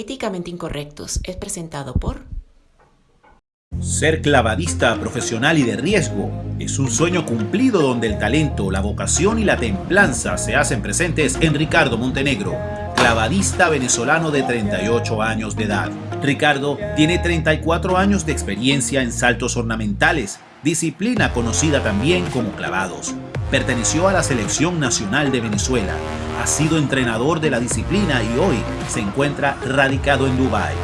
Políticamente Incorrectos es presentado por... Ser clavadista profesional y de riesgo es un sueño cumplido donde el talento, la vocación y la templanza se hacen presentes en Ricardo Montenegro, clavadista venezolano de 38 años de edad. Ricardo tiene 34 años de experiencia en saltos ornamentales, disciplina conocida también como clavados. Perteneció a la Selección Nacional de Venezuela, ha sido entrenador de la disciplina y hoy se encuentra radicado en Dubái.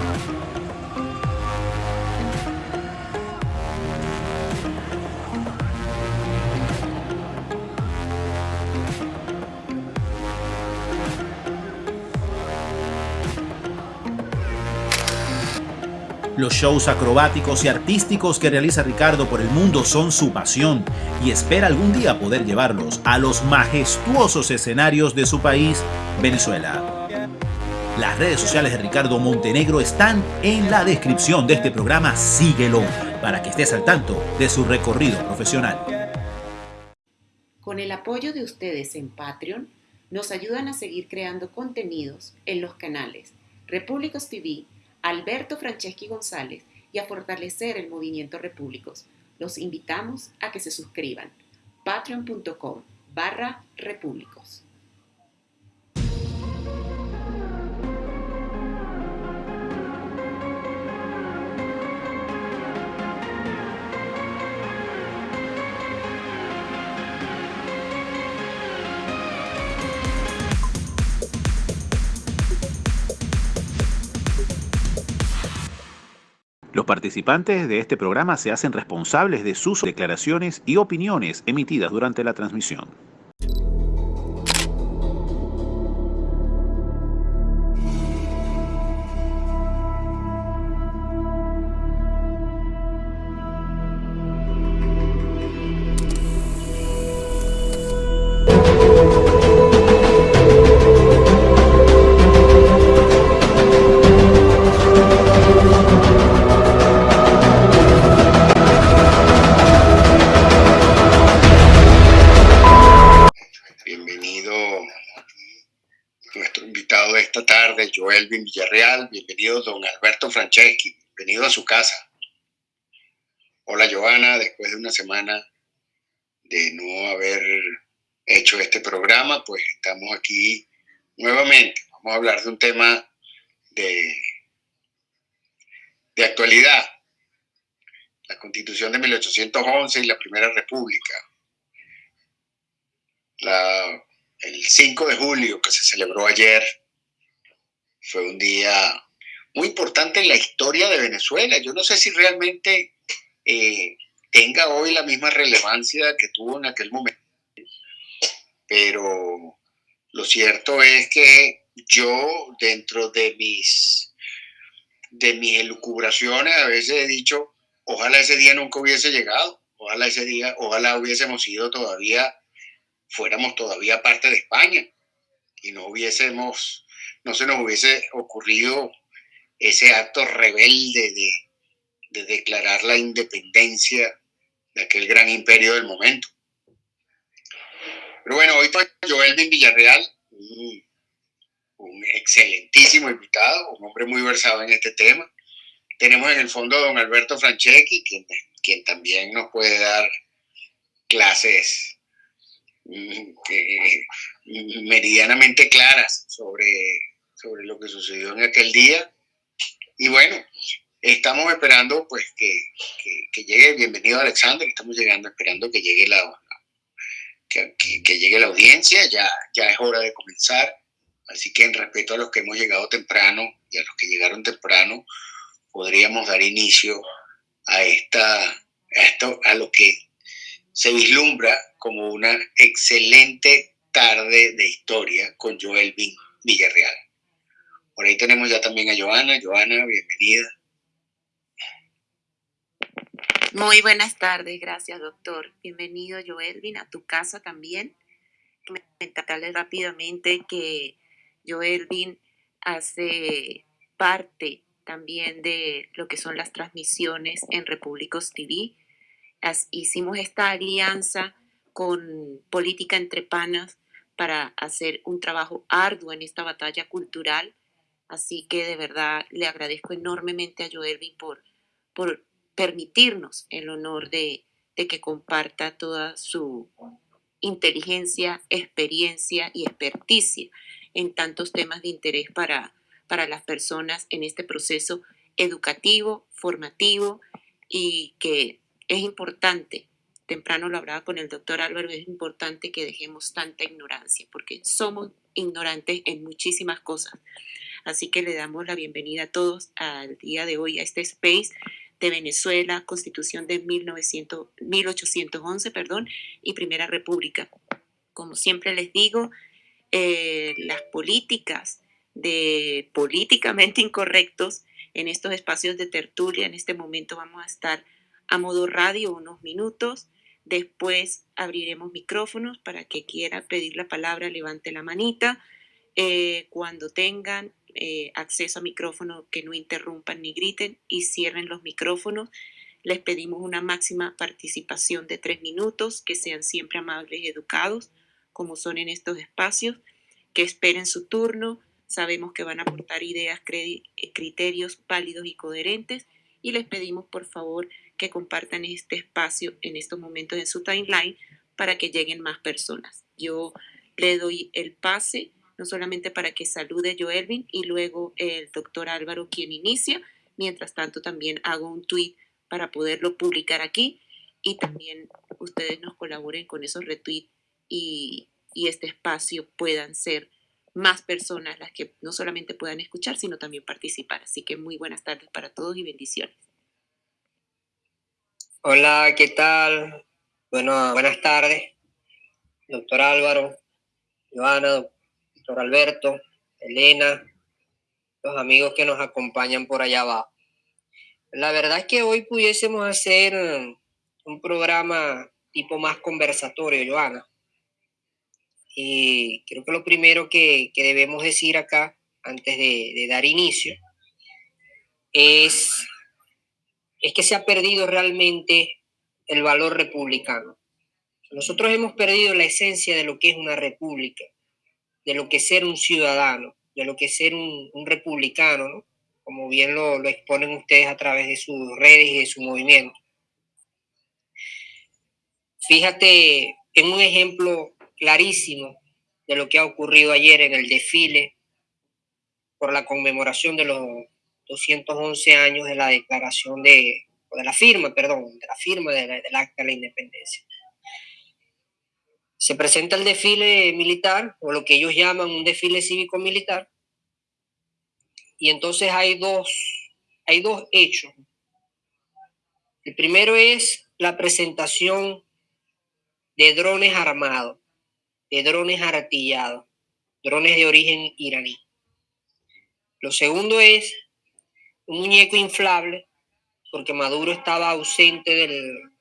Los shows acrobáticos y artísticos que realiza Ricardo por el mundo son su pasión y espera algún día poder llevarlos a los majestuosos escenarios de su país, Venezuela. Las redes sociales de Ricardo Montenegro están en la descripción de este programa. Síguelo para que estés al tanto de su recorrido profesional. Con el apoyo de ustedes en Patreon, nos ayudan a seguir creando contenidos en los canales Repúblicos TV, Alberto Franceschi González y a fortalecer el movimiento Repúblicos. Los invitamos a que se suscriban. patreon.com barra repúblicos. Los participantes de este programa se hacen responsables de sus declaraciones y opiniones emitidas durante la transmisión. Joelvin Villarreal, bienvenido don Alberto Franceschi, bienvenido a su casa. Hola Joana, después de una semana de no haber hecho este programa, pues estamos aquí nuevamente. Vamos a hablar de un tema de, de actualidad. La constitución de 1811 y la Primera República. El 5 de julio que se celebró ayer fue un día muy importante en la historia de Venezuela. Yo no sé si realmente eh, tenga hoy la misma relevancia que tuvo en aquel momento, pero lo cierto es que yo dentro de mis de mis elucubraciones a veces he dicho, ojalá ese día nunca hubiese llegado, ojalá ese día, ojalá hubiésemos sido todavía, fuéramos todavía parte de España y no hubiésemos no se nos hubiese ocurrido ese acto rebelde de, declarar la independencia de aquel gran imperio del momento. Pero bueno, hoy está Joelvin Villarreal, un, excelentísimo invitado, un hombre muy versado en este tema. Tenemos en el fondo a don Alberto Franceschi, quien, también nos puede dar clases mm, meridianamente claras sobre sobre lo que sucedió en aquel día. Y bueno, estamos esperando pues que, que, llegue, bienvenido Alexander, estamos llegando esperando que llegue la, que, que, llegue la audiencia, ya, ya es hora de comenzar. Así que en respeto a los que hemos llegado temprano y a los que llegaron temprano, podríamos dar inicio a, esta, esto, a lo que se vislumbra como una excelente tarde de historia con Joel Villarreal. Por ahí tenemos ya también a Joana. Joana, bienvenida. Muy buenas tardes, gracias doctor. Bienvenido Joelvin a tu casa también. Comentarles rápidamente que Joelvin hace parte también de lo que son las transmisiones en Repúblicos TV. hicimos esta alianza con Política Entre Panas para hacer un trabajo arduo en esta batalla cultural Así que de verdad le agradezco enormemente a Joelvin por, por permitirnos el honor de, de que comparta toda su inteligencia, experiencia y experticia en tantos temas de interés para, para las personas en este proceso educativo, formativo y que es importante, temprano lo hablaba con el doctor Álvaro, es importante que dejemos tanta ignorancia, porque somos ignorantes en muchísimas cosas. Así que le damos la bienvenida a todos al día de hoy a este space de Venezuela, Constitución de 1900, 1811 perdón, y Primera República. Como siempre les digo, eh, las políticas de políticamente incorrectos en estos espacios de tertulia. En este momento vamos a estar a modo radio unos minutos. Después abriremos micrófonos para que quiera pedir la palabra, levante la manita. Eh, cuando tengan eh, acceso a micrófono, que no interrumpan ni griten y cierren los micrófonos. Les pedimos una máxima participación de tres minutos, que sean siempre amables y educados, como son en estos espacios, que esperen su turno. Sabemos que van a aportar ideas, eh, criterios válidos y coherentes y les pedimos por favor que compartan este espacio en estos momentos en su timeline para que lleguen más personas. Yo le doy el pase no solamente para que salude Joelvin y luego el doctor Álvaro quien inicia. Mientras tanto, también hago un tweet para poderlo publicar aquí y también ustedes nos colaboren con esos retweets y, y este espacio puedan ser más personas las que no solamente puedan escuchar, sino también participar. Así que muy buenas tardes para todos y bendiciones. Hola, ¿qué tal? Bueno, buenas tardes, doctor Álvaro, Joana, Alberto, Elena, los amigos que nos acompañan por allá abajo. La verdad es que hoy pudiésemos hacer un programa tipo más conversatorio, Joana. Y creo que lo primero que, debemos decir acá, antes de, dar inicio, es, es que se ha perdido realmente el valor republicano. Nosotros hemos perdido la esencia de lo que es una república de lo que es ser un ciudadano, de lo que es ser un, republicano, como bien lo, exponen ustedes a través de sus redes y de su movimiento. Fíjate en un ejemplo clarísimo de lo que ha ocurrido ayer en el desfile por la conmemoración de los 211 años de la declaración de, o de la firma, perdón, de la firma del acta de la independencia se presenta el desfile militar, o lo que ellos llaman un desfile cívico-militar, y entonces hay dos, hay dos hechos. El primero es la presentación de drones armados, de drones artillados, drones de origen iraní. Lo segundo es un muñeco inflable, porque Maduro estaba ausente del,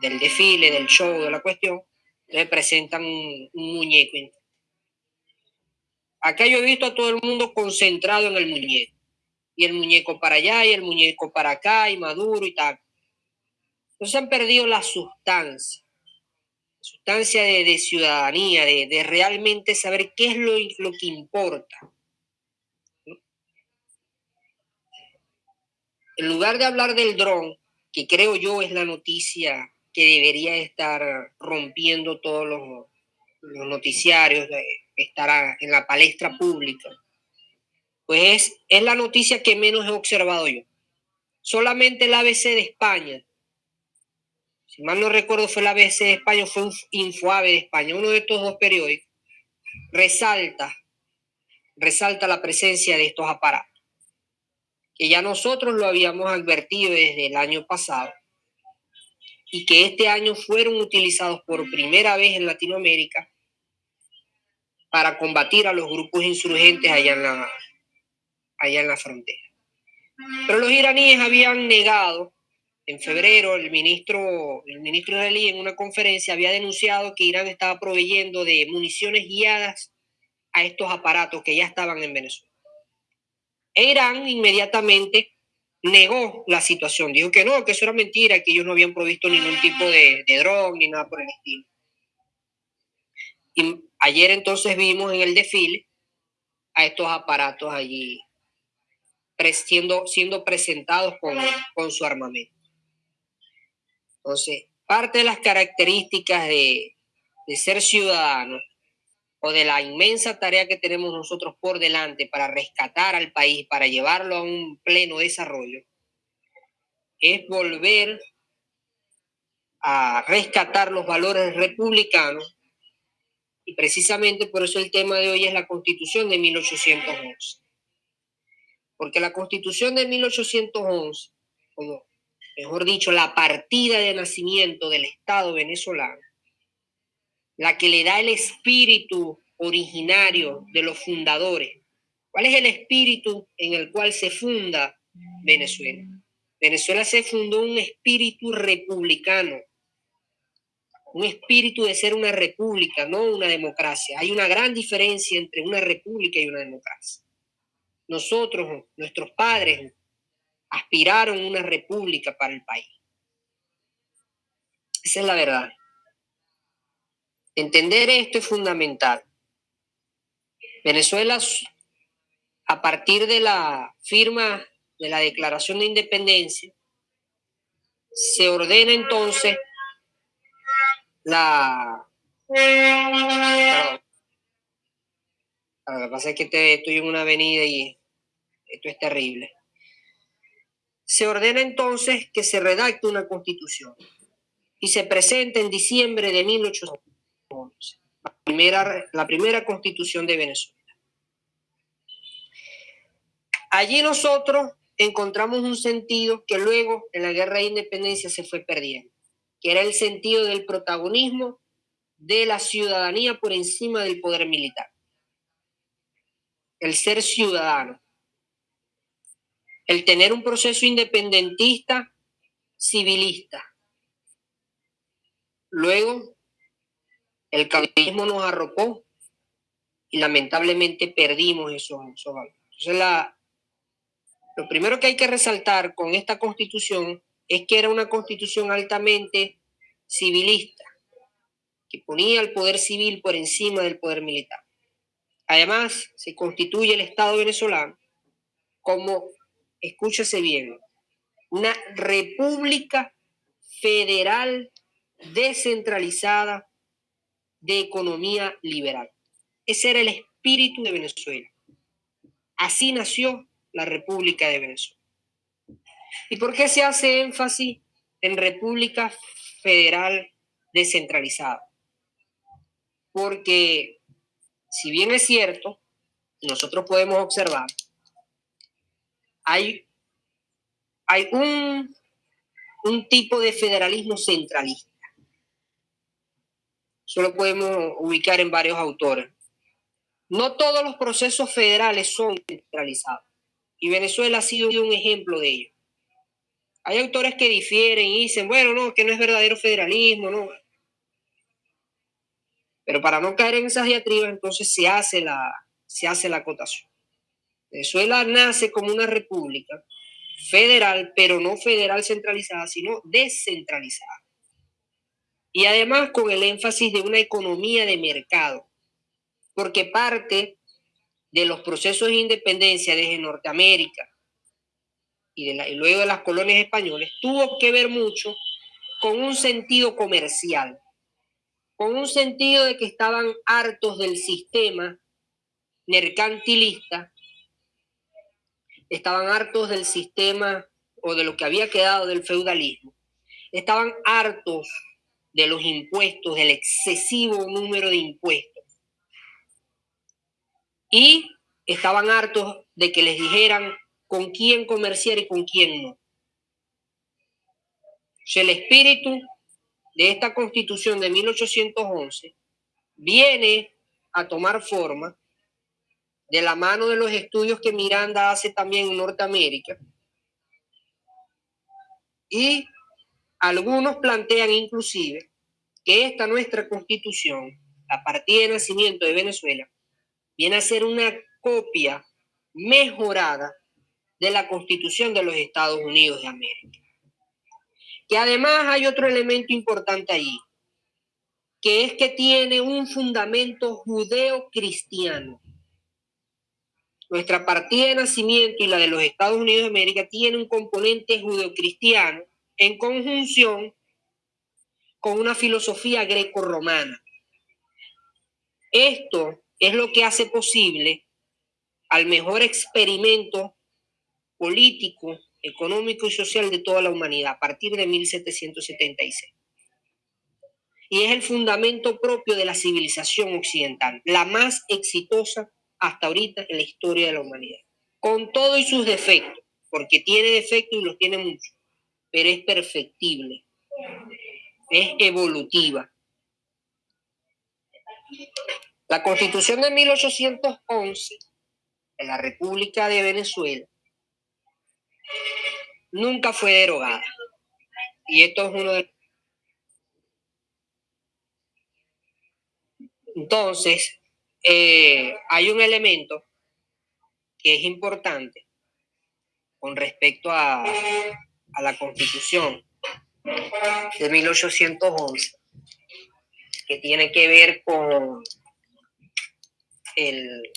del desfile, del show, de la cuestión, le presentan un, muñeco. Acá yo he visto a todo el mundo concentrado en el muñeco. Y el muñeco para allá y el muñeco para acá y Maduro y tal. Entonces han perdido la sustancia. Sustancia de, ciudadanía, de, realmente saber qué es lo, lo que importa. En lugar de hablar del dron, que creo yo es la noticia que debería estar rompiendo todos los, noticiarios, estar en la palestra pública, pues es, la noticia que menos he observado yo. Solamente el ABC de España, si mal no recuerdo fue el ABC de España, fue un Infoave de España, uno de estos dos periódicos, resalta, resalta la presencia de estos aparatos, que ya nosotros lo habíamos advertido desde el año pasado, y que este año fueron utilizados por primera vez en Latinoamérica para combatir a los grupos insurgentes allá en la, allá en la frontera. Pero los iraníes habían negado, en febrero el ministro, el ministro israelí en una conferencia había denunciado que Irán estaba proveyendo de municiones guiadas a estos aparatos que ya estaban en Venezuela. E Irán inmediatamente negó la situación, dijo que no, que eso era mentira, que ellos no habían provisto ningún tipo de, de dron ni nada por el estilo. Y ayer entonces vimos en el desfile a estos aparatos allí siendo, siendo presentados con, con su armamento. Entonces, parte de las características de, de ser ciudadano de la inmensa tarea que tenemos nosotros por delante para rescatar al país, para llevarlo a un pleno desarrollo, es volver a rescatar los valores republicanos y precisamente por eso el tema de hoy es la constitución de 1811. Porque la constitución de 1811, o mejor dicho, la partida de nacimiento del Estado venezolano, la que le da el espíritu originario de los fundadores. ¿Cuál es el espíritu en el cual se funda Venezuela? Venezuela se fundó un espíritu republicano, un espíritu de ser una república, no una democracia. Hay una gran diferencia entre una república y una democracia. Nosotros, nuestros padres, aspiraron una república para el país. Esa es la verdad. Entender esto es fundamental. Venezuela, a partir de la firma de la Declaración de Independencia, se ordena entonces la... Lo que pasa es que estoy en una avenida y esto es terrible. Se ordena entonces que se redacte una constitución y se presenta en diciembre de 1811, la primera, la primera constitución de Venezuela. Allí nosotros encontramos un sentido que luego en la guerra de independencia se fue perdiendo, que era el sentido del protagonismo de la ciudadanía por encima del poder militar. El ser ciudadano. El tener un proceso independentista, civilista. Luego, el capitalismo nos arropó y lamentablemente perdimos esos, valores. Entonces, la, lo primero que hay que resaltar con esta constitución es que era una constitución altamente civilista, que ponía al poder civil por encima del poder militar. Además, se constituye el Estado venezolano como, escúchese bien, una república federal descentralizada de economía liberal. Ese era el espíritu de Venezuela. Así nació la República de Venezuela. ¿Y por qué se hace énfasis en República Federal descentralizada? Porque, si bien es cierto, nosotros podemos observar, hay, hay un, un tipo de federalismo centralista. Solo podemos ubicar en varios autores. No todos los procesos federales son centralizados. Y Venezuela ha sido un ejemplo de ello. Hay autores que difieren y dicen, bueno, no, que no es verdadero federalismo, no. Pero para no caer en esas diatribas, entonces se hace la, se hace la acotación. Venezuela nace como una república federal, pero no federal centralizada, sino descentralizada. Y además con el énfasis de una economía de mercado, porque parte de los procesos de independencia desde Norteamérica y, de luego de las colonias españolas tuvo que ver mucho con un sentido comercial, con un sentido de que estaban hartos del sistema mercantilista, estaban hartos del sistema o de lo que había quedado del feudalismo, estaban hartos de los impuestos, del excesivo número de impuestos y estaban hartos de que les dijeran con quién comerciar y con quién no. el espíritu de esta constitución de 1811 viene a tomar forma de la mano de los estudios que Miranda hace también en Norteamérica. Y algunos plantean inclusive que esta nuestra constitución, la partida de nacimiento de Venezuela, viene a ser una copia mejorada de la Constitución de los Estados Unidos de América. Que además hay otro elemento importante allí, que es que tiene un fundamento judeo-cristiano. nuestra partida de nacimiento y la de los Estados Unidos de América tiene un componente judeocristiano en conjunción con una filosofía greco-romana. Esto es lo que hace posible al mejor experimento político, económico y social de toda la humanidad a partir de 1776. Y es el fundamento propio de la civilización occidental, la más exitosa hasta ahorita en la historia de la humanidad, con todo y sus defectos, porque tiene defectos y los tiene muchos, pero es perfectible, es evolutiva. La constitución de 1811 de la República de Venezuela nunca fue derogada. Y esto es uno de... Entonces, eh, hay un elemento que es importante con respecto a, a la constitución de 1811, que tiene que ver con el...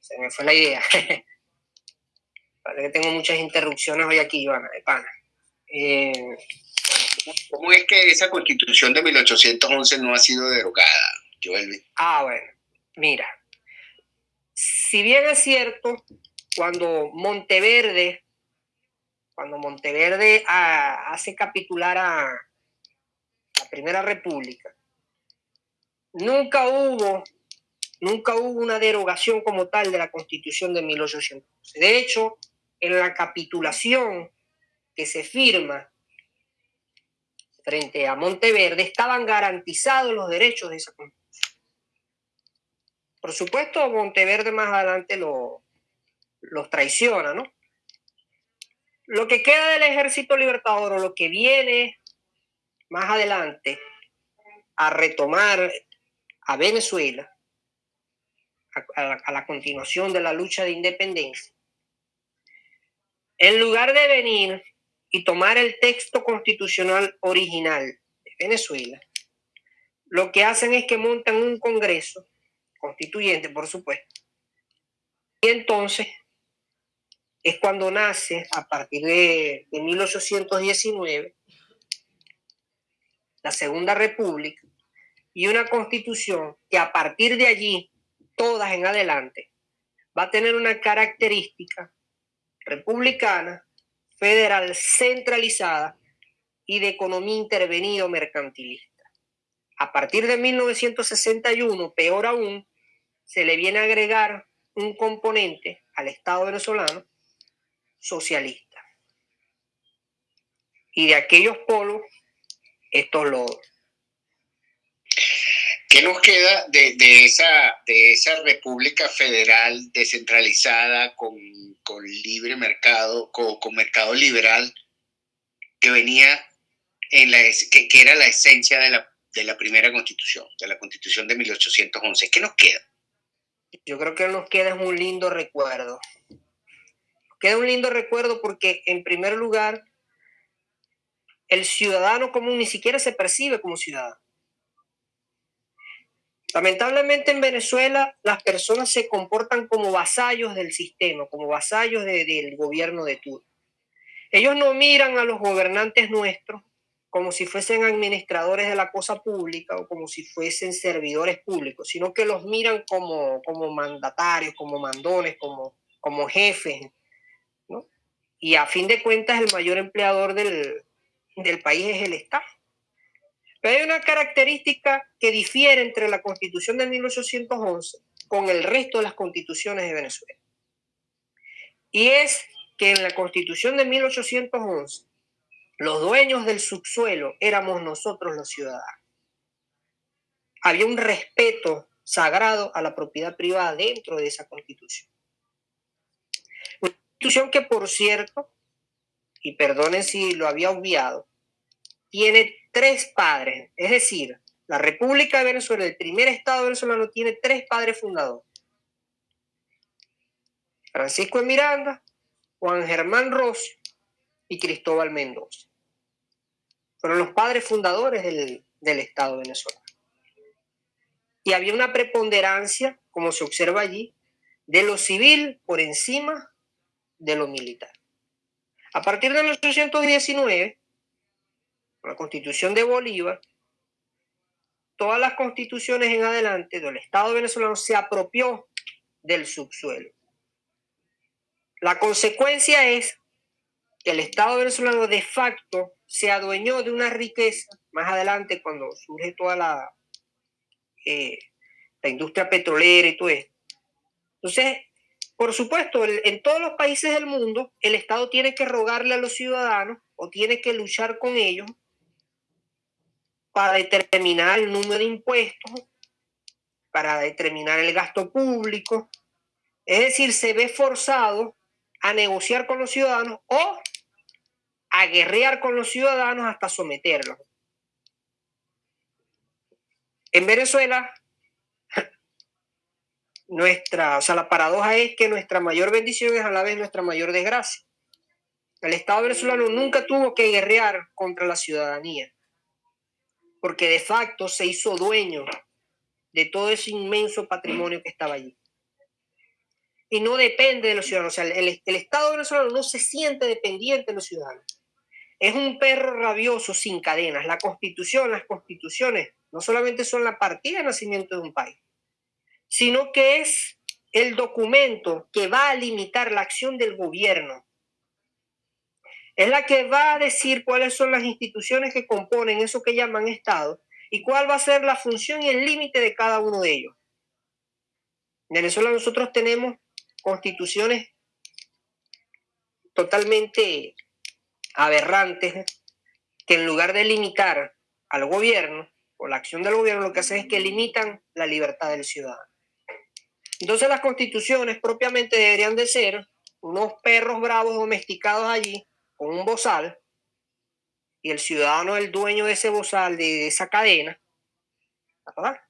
Se me fue la idea. Parece que tengo muchas interrupciones hoy aquí, Joana, de pana. Eh, ¿Cómo es que esa constitución de 1811 no ha sido derogada, Joel? Ah, bueno, mira. Si bien es cierto, cuando Monteverde, cuando Monteverde ah, hace capitular a la Primera República, nunca hubo Nunca hubo una derogación como tal de la Constitución de 1811. De hecho, en la capitulación que se firma frente a Monteverde estaban garantizados los derechos de esa Constitución. Por supuesto, Monteverde más adelante lo, los traiciona, ¿no? Lo que queda del ejército libertador o lo que viene más adelante a retomar a Venezuela a, la, continuación de la lucha de independencia, en lugar de venir y tomar el texto constitucional original de Venezuela, lo que hacen es que montan un Congreso constituyente, por supuesto. Y entonces es cuando nace, a partir de, de 1819, la Segunda República y una constitución que a partir de allí todas en adelante, va a tener una característica republicana, federal, centralizada y de economía intervenida o mercantilista. A partir de 1961, peor aún, se le viene a agregar un componente al Estado venezolano socialista. Y de aquellos polos, estos lodos. ¿Qué nos queda de, de, esa, de esa república federal descentralizada con, con libre mercado, con, con, mercado liberal, que venía en la, que, que, era la esencia de la, de la primera constitución, de la constitución de 1811? ¿Qué nos queda? Yo creo que nos queda un lindo recuerdo. Queda un lindo recuerdo porque, en primer lugar, el ciudadano común ni siquiera se percibe como ciudadano Lamentablemente en Venezuela las personas se comportan como vasallos del sistema, como vasallos de, del gobierno de turno. Ellos no miran a los gobernantes nuestros como si fuesen administradores de la cosa pública o como si fuesen servidores públicos, sino que los miran como, como mandatarios, como mandones, como, como jefes. Y a fin de cuentas el mayor empleador del, del país es el Estado. Pero hay una característica que difiere entre la constitución de 1811 con el resto de las constituciones de Venezuela. Y es que en la constitución de 1811 los dueños del subsuelo éramos nosotros los ciudadanos. Había un respeto sagrado a la propiedad privada dentro de esa constitución. Una constitución que, por cierto, y perdonen si lo había obviado, tiene tres padres, es decir, la República de Venezuela, el primer Estado venezolano, tiene tres padres fundadores. Francisco de Miranda, Juan Germán Rossio y Cristóbal Mendoza. Fueron los padres fundadores del, del Estado venezolano. Y había una preponderancia, como se observa allí, de lo civil por encima de lo militar. A partir de 1819, la constitución de Bolívar, todas las constituciones en adelante del Estado venezolano se apropió del subsuelo. La consecuencia es que el Estado venezolano de facto se adueñó de una riqueza, más adelante cuando surge toda la, eh, la industria petrolera y todo esto. Entonces, por supuesto, en todos los países del mundo, el Estado tiene que rogarle a los ciudadanos o tiene que luchar con ellos para determinar el número de impuestos, para determinar el gasto público. Es decir, se ve forzado a negociar con los ciudadanos o a guerrear con los ciudadanos hasta someterlos. En Venezuela, nuestra, o sea, la paradoja es que nuestra mayor bendición es a la vez nuestra mayor desgracia. El Estado venezolano nunca tuvo que guerrear contra la ciudadanía, porque de facto se hizo dueño de todo ese inmenso patrimonio que estaba allí. Y no depende de los ciudadanos. O sea, el, el Estado venezolano no se siente dependiente de los ciudadanos. Es un perro rabioso sin cadenas. La constitución, las constituciones, no solamente son la partida de nacimiento de un país, sino que es el documento que va a limitar la acción del gobierno. Es la que va a decir cuáles son las instituciones que componen eso que llaman Estado y cuál va a ser la función y el límite de cada uno de ellos. En Venezuela nosotros tenemos constituciones totalmente aberrantes que en lugar de limitar al gobierno o la acción del gobierno, lo que hacen es que limitan la libertad del ciudadano. Entonces las constituciones propiamente deberían de ser unos perros bravos domesticados allí con un bozal y el ciudadano es el dueño de ese bozal, de esa cadena. ¿verdad?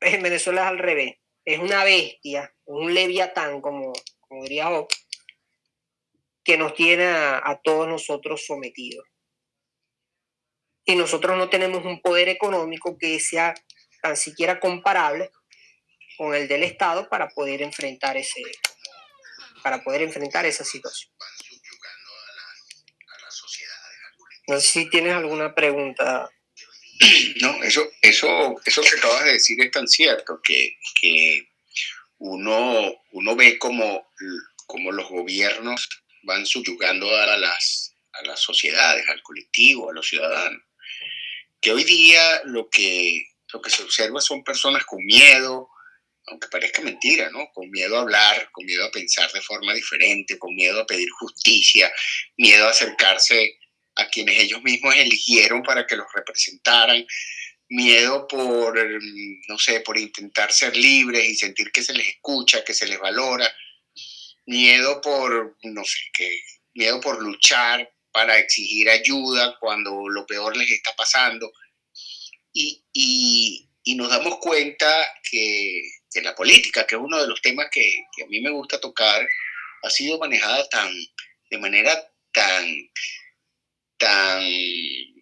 En Venezuela es al revés. Es una bestia, un leviatán, como, como diría Job, que nos tiene a, todos nosotros sometidos. Y nosotros no tenemos un poder económico que sea tan siquiera comparable con el del Estado para poder enfrentar ese para poder enfrentar esa situación. No sé si tienes alguna pregunta. No, eso, eso, eso que acabas de decir es tan cierto que, que uno, uno ve como, como los gobiernos van subyugando a las, a las sociedades, al colectivo, a los ciudadanos. Que hoy día lo que, lo que se observa son personas con miedo, aunque parezca mentira, ¿no? Con miedo a hablar, con miedo a pensar de forma diferente, con miedo a pedir justicia, miedo a acercarse a quienes ellos mismos eligieron para que los representaran, miedo por, no sé, por intentar ser libres y sentir que se les escucha, que se les valora, miedo por, no sé, qué, miedo por luchar para exigir ayuda cuando lo peor les está pasando. Y, y, y nos damos cuenta que, que, la política, que es uno de los temas que, que, a mí me gusta tocar, ha sido manejada tan, de manera tan, tan eh,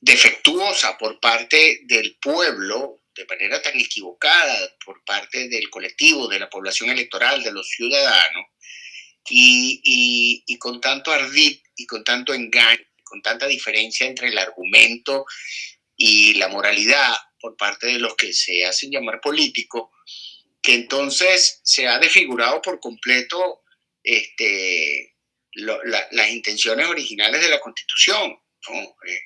defectuosa por parte del pueblo de manera tan equivocada por parte del colectivo, de la población electoral, de los ciudadanos, y, y, con tanto ardid y con tanto engaño, con tanta diferencia entre el argumento y la moralidad por parte de los que se hacen llamar políticos, que entonces se ha desfigurado por completo este, las intenciones originales de la Constitución. Eh,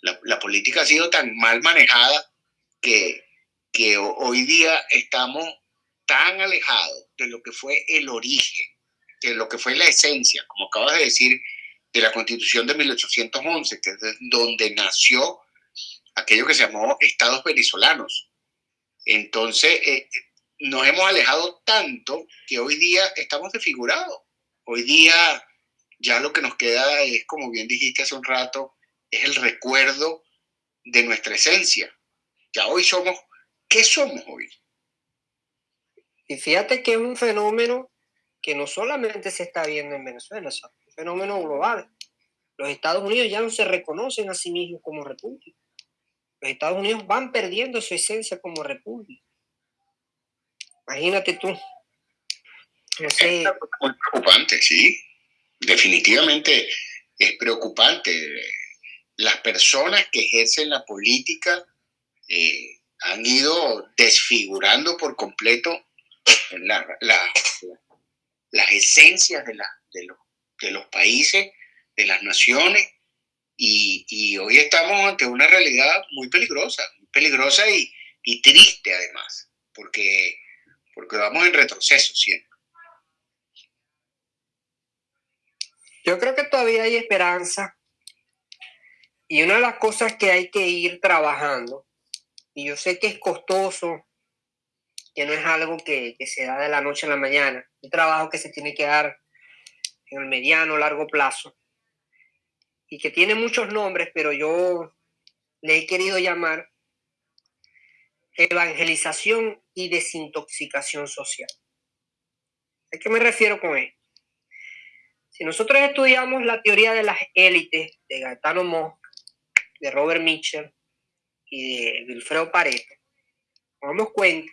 la, la política ha sido tan mal manejada que, hoy día estamos tan alejados de lo que fue el origen, de lo que fue la esencia, como acabas de decir, de la constitución de 1811, que es donde nació aquello que se llamó estados venezolanos. Entonces, eh, nos hemos alejado tanto que hoy día estamos desfigurados. Hoy día ya lo que nos queda es, como bien dijiste hace un rato, es el recuerdo de nuestra esencia, ya hoy somos, ¿qué somos hoy? Y fíjate que es un fenómeno que no solamente se está viendo en Venezuela, es un fenómeno global. Los Estados Unidos ya no se reconocen a sí mismos como república. Los Estados Unidos van perdiendo su esencia como república. Imagínate tú. Es muy preocupante, sí. Definitivamente es preocupante. Las personas que ejercen la política eh, han ido desfigurando por completo las esencias de, los, países, de las naciones, y, hoy estamos ante una realidad muy peligrosa, muy peligrosa y, triste además, porque, porque vamos en retroceso siempre. Yo creo que todavía hay esperanza y una de las cosas que hay que ir trabajando, y yo sé que es costoso, que no es algo que, se da de la noche a la mañana, un trabajo que se tiene que dar en el mediano, largo plazo, y que tiene muchos nombres, pero yo le he querido llamar evangelización y desintoxicación social. ¿A qué me refiero con esto? Si nosotros estudiamos la teoría de las élites de Gaetano Mo, de Robert Mitchell y de Wilfredo Pareto, nos damos cuenta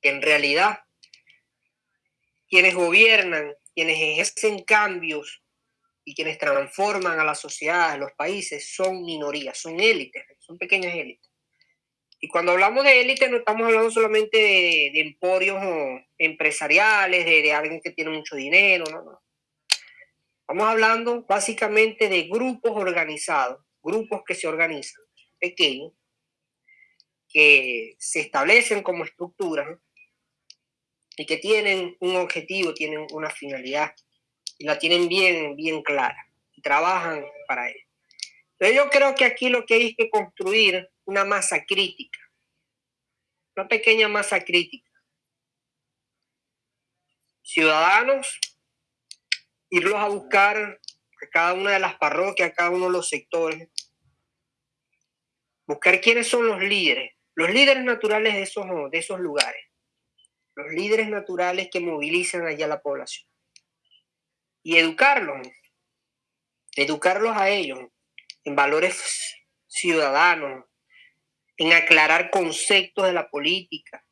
que en realidad quienes gobiernan, quienes ejercen cambios y quienes transforman a la sociedad, a los países, son minorías, son élites, son pequeñas élites. Y cuando hablamos de élites no estamos hablando solamente de, emporios empresariales, de, de, alguien que tiene mucho dinero, no, no. Estamos hablando básicamente de grupos organizados, grupos que se organizan, pequeños, que se establecen como estructuras y que tienen un objetivo, tienen una finalidad y la tienen bien, bien clara y trabajan para ello. Pero yo creo que aquí lo que hay es que construir una masa crítica, una pequeña masa crítica. Ciudadanos irlos a buscar a cada una de las parroquias, a cada uno de los sectores, buscar quiénes son los líderes, los líderes naturales de esos, de esos lugares, los líderes naturales que movilizan allá la población. Y educarlos, educarlos a ellos en valores ciudadanos, en aclarar conceptos de la política,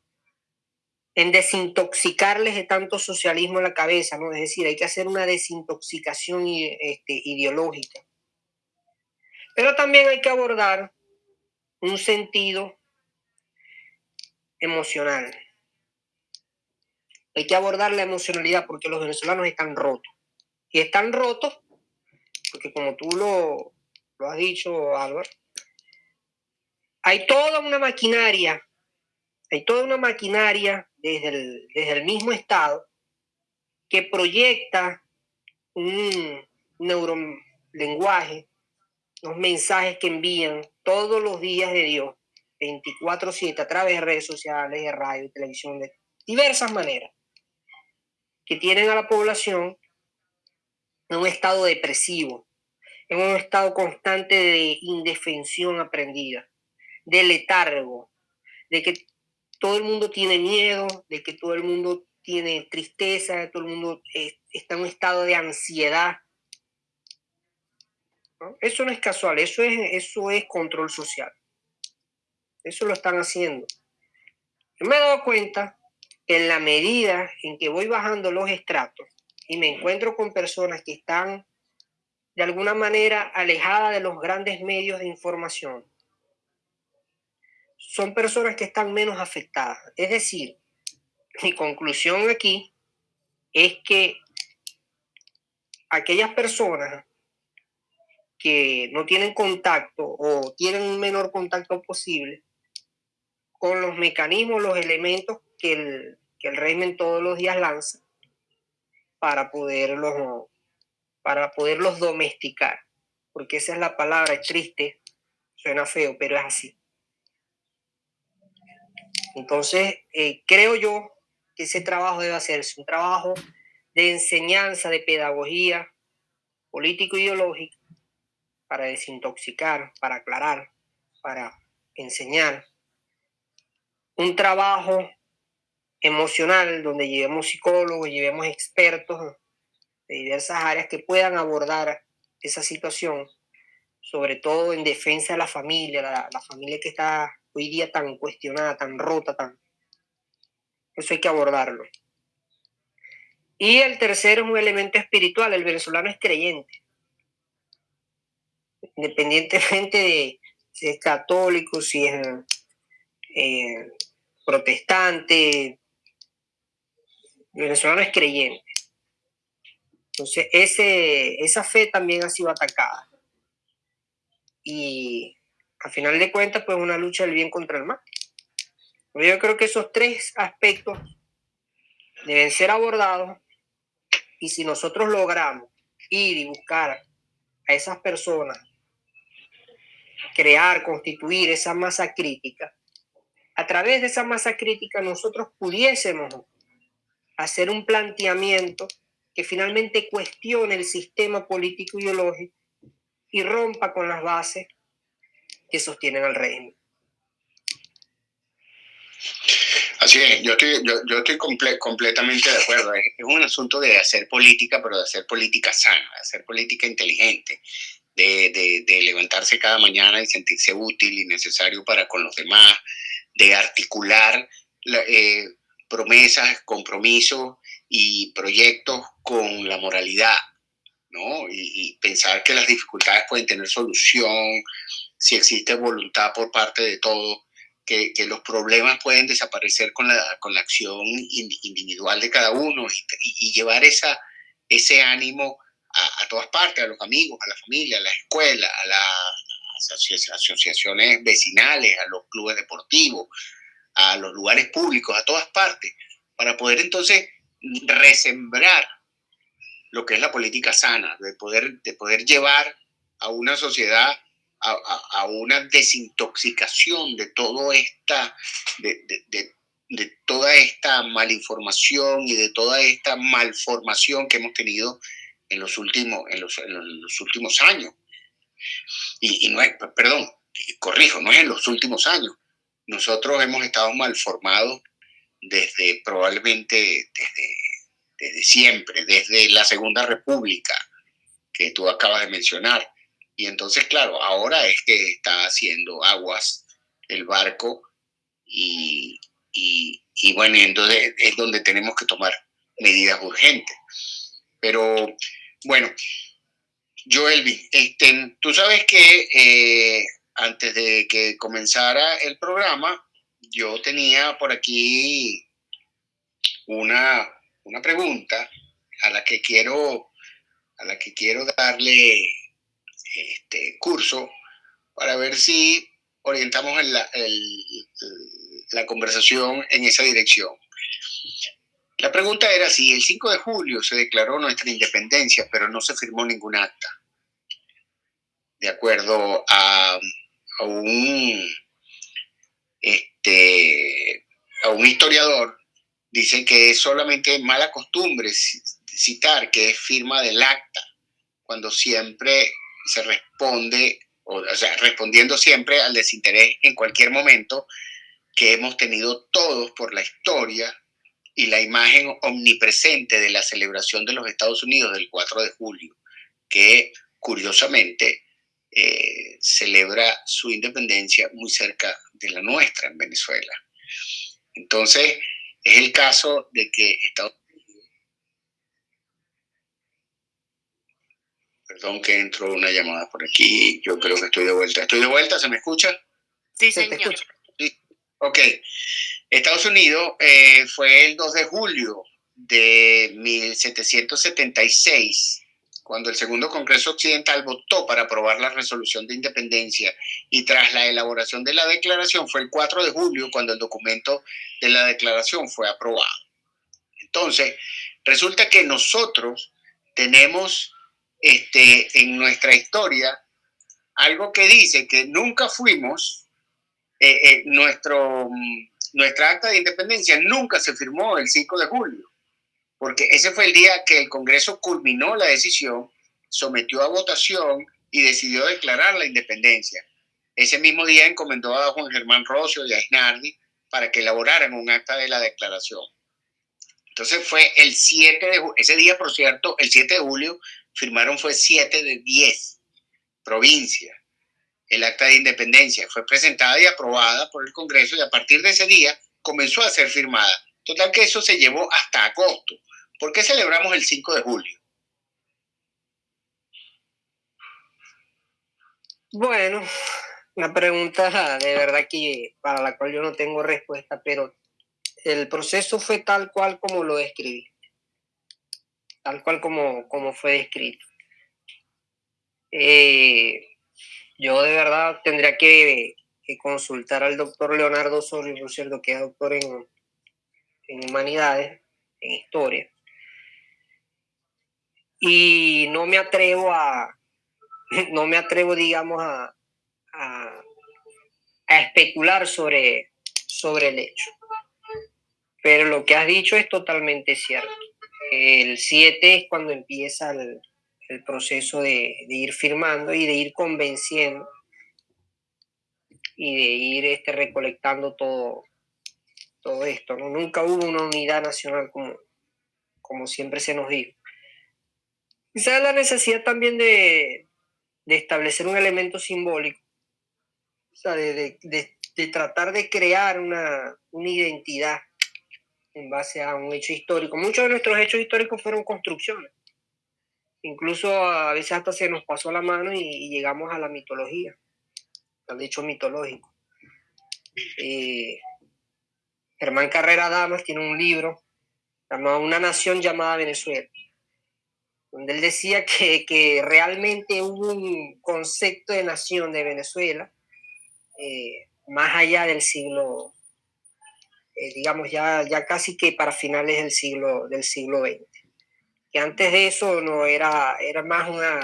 en desintoxicarles de tanto socialismo en la cabeza, ¿no? Es decir, hay que hacer una desintoxicación este, ideológica. Pero también hay que abordar un sentido emocional. Hay que abordar la emocionalidad porque los venezolanos están rotos. Y están rotos porque como tú lo, lo has dicho, Álvaro, hay toda una maquinaria, hay toda una maquinaria desde el, mismo Estado que proyecta un neurolenguaje, los mensajes que envían todos los días de Dios, 24/7, a través de redes sociales, de radio, y televisión, de diversas maneras, que tienen a la población en un estado depresivo, en un estado constante de indefensión aprendida, de letargo, de que todo el mundo tiene miedo, de que todo el mundo tiene tristeza, todo el mundo está en un estado de ansiedad. Eso no es casual, eso es, eso es control social. Eso lo están haciendo. Me he dado cuenta que en la medida en que voy bajando los estratos y me encuentro con personas que están de alguna manera alejadas de los grandes medios de información, son personas que están menos afectadas. Es decir, mi conclusión aquí es que aquellas personas que no tienen contacto o tienen un menor contacto posible con los mecanismos, los elementos que el, que el régimen todos los días lanza para poderlos, para poderlos domesticar. Porque esa es la palabra, es triste, suena feo, pero es así. Entonces, eh, creo yo que ese trabajo debe hacerse, un trabajo de enseñanza, de pedagogía político-ideológica para desintoxicar, para aclarar, para enseñar. Un trabajo emocional donde llevemos psicólogos, llevemos expertos de diversas áreas que puedan abordar esa situación, sobre todo en defensa de la familia, la familia que está hoy día tan cuestionada, tan rota, tan Eso hay que abordarlo. Y el tercero es un elemento espiritual. El venezolano es creyente. Independientemente de si es católico, si es eh, protestante, venezolano es creyente. Entonces, esa fe también ha sido atacada. Y a final de cuentas, pues una lucha del bien contra el mal. Yo creo que esos tres aspectos deben ser abordados y si nosotros logramos ir y buscar a esas personas, crear, constituir esa masa crítica, a través de esa masa crítica nosotros pudiésemos hacer un planteamiento que finalmente cuestione el sistema político ideológico y rompa con las bases que sostienen al régimen. Así es, yo estoy, yo, estoy completamente de acuerdo. Es, un asunto de hacer política, pero de hacer política sana, de hacer política inteligente, de, de, levantarse cada mañana y sentirse útil y necesario para con los demás, de articular eh, promesas, compromisos y proyectos con la moralidad, ¿no? y pensar que las dificultades pueden tener solución, si existe voluntad por parte de todos, que, que, los problemas pueden desaparecer con la, con la acción individual de cada uno y, llevar esa, ese ánimo a, a, todas partes, a los amigos, a la familia, a la escuela, a las asociaciones vecinales, a los clubes deportivos, a los lugares públicos, a todas partes, para poder entonces resembrar lo que es la política sana, de poder, de poder llevar a una sociedad a, una desintoxicación de, todo esta, de, de, toda esta malinformación y de toda esta malformación que hemos tenido en los últimos, en los últimos años. Y, y, no es, perdón, corrijo, no es en los últimos años. Nosotros hemos estado malformados desde probablemente desde, desde siempre, desde la Segunda República que tú acabas de mencionar y entonces, claro, ahora es que está haciendo aguas el barco y, y, bueno, entonces es donde tenemos que tomar medidas urgentes. Pero bueno, Joelvi, este, tú sabes que eh, antes de que comenzara el programa, yo tenía por aquí una, una pregunta a la que quiero a la que quiero darle este curso para ver si orientamos la, la conversación en esa dirección. La pregunta era si el 5 de julio se declaró nuestra independencia, pero no se firmó ningún acta. De acuerdo a, a un, este, a un historiador, dice que es solamente mala costumbre citar que es firma del acta, cuando siempre se responde, o, sea, respondiendo siempre al desinterés en cualquier momento que hemos tenido todos por la historia y la imagen omnipresente de la celebración de los Estados Unidos del 4 de julio, que curiosamente eh, celebra su independencia muy cerca de la nuestra en Venezuela. Entonces, es el caso de que Estados Perdón que entró una llamada por aquí. Yo creo que estoy de vuelta. ¿Estoy de vuelta? ¿Se me escucha? Sí, señor. Sí. Ok. Estados Unidos eh, fue el 2 de julio de 1776, cuando el Segundo Congreso Occidental votó para aprobar la resolución de independencia y tras la elaboración de la declaración fue el 4 de julio cuando el documento de la declaración fue aprobado. Entonces, resulta que nosotros tenemos este, en nuestra historia algo que dice que nunca fuimos, eh, eh, nuestro, nuestra acta de independencia nunca se firmó el 5 de julio, porque ese fue el día que el Congreso culminó la decisión, sometió a votación y decidió declarar la independencia. Ese mismo día encomendó a Juan Germán Rocio y a Isnardi para que elaboraran un acta de la declaración. Entonces fue el 7 de ese día, por cierto, el 7 de julio, firmaron fue 7 de 10 provincias. El acta de independencia fue presentada y aprobada por el Congreso y a partir de ese día comenzó a ser firmada Total que eso se llevó hasta agosto. ¿Por qué celebramos el 5 de julio? Bueno, una pregunta de verdad que para la cual yo no tengo respuesta, pero el proceso fue tal cual como lo describí, tal cual como, como fue descrito. Eh, yo de verdad tendría que, consultar al doctor Leonardo Soria, por cierto, que es doctor en, en humanidades, en historia. Y no me atrevo a, no me atrevo, digamos, a, a, especular sobre, sobre el hecho. Pero lo que has dicho es totalmente cierto. El 7 es cuando empieza el, el proceso de, de, ir firmando y de ir convenciendo y de ir este, recolectando todo, todo esto. ¿no? Nunca hubo una unidad nacional como, como siempre se nos dijo. Quizás la necesidad también de, de establecer un elemento simbólico, o sea, de, de, de tratar de crear una, una identidad en base a un hecho histórico. Muchos de nuestros hechos históricos fueron construcciones Incluso a veces hasta se nos pasó la mano y, llegamos a la mitología, al hecho mitológico. Eh, Germán Carrera Damas tiene un libro llamado Una nación llamada Venezuela, donde él decía que, que realmente hubo un concepto de nación de Venezuela eh, más allá del siglo, eh, digamos, ya, ya casi que para finales del siglo, del siglo XX que antes de eso no era, era más una,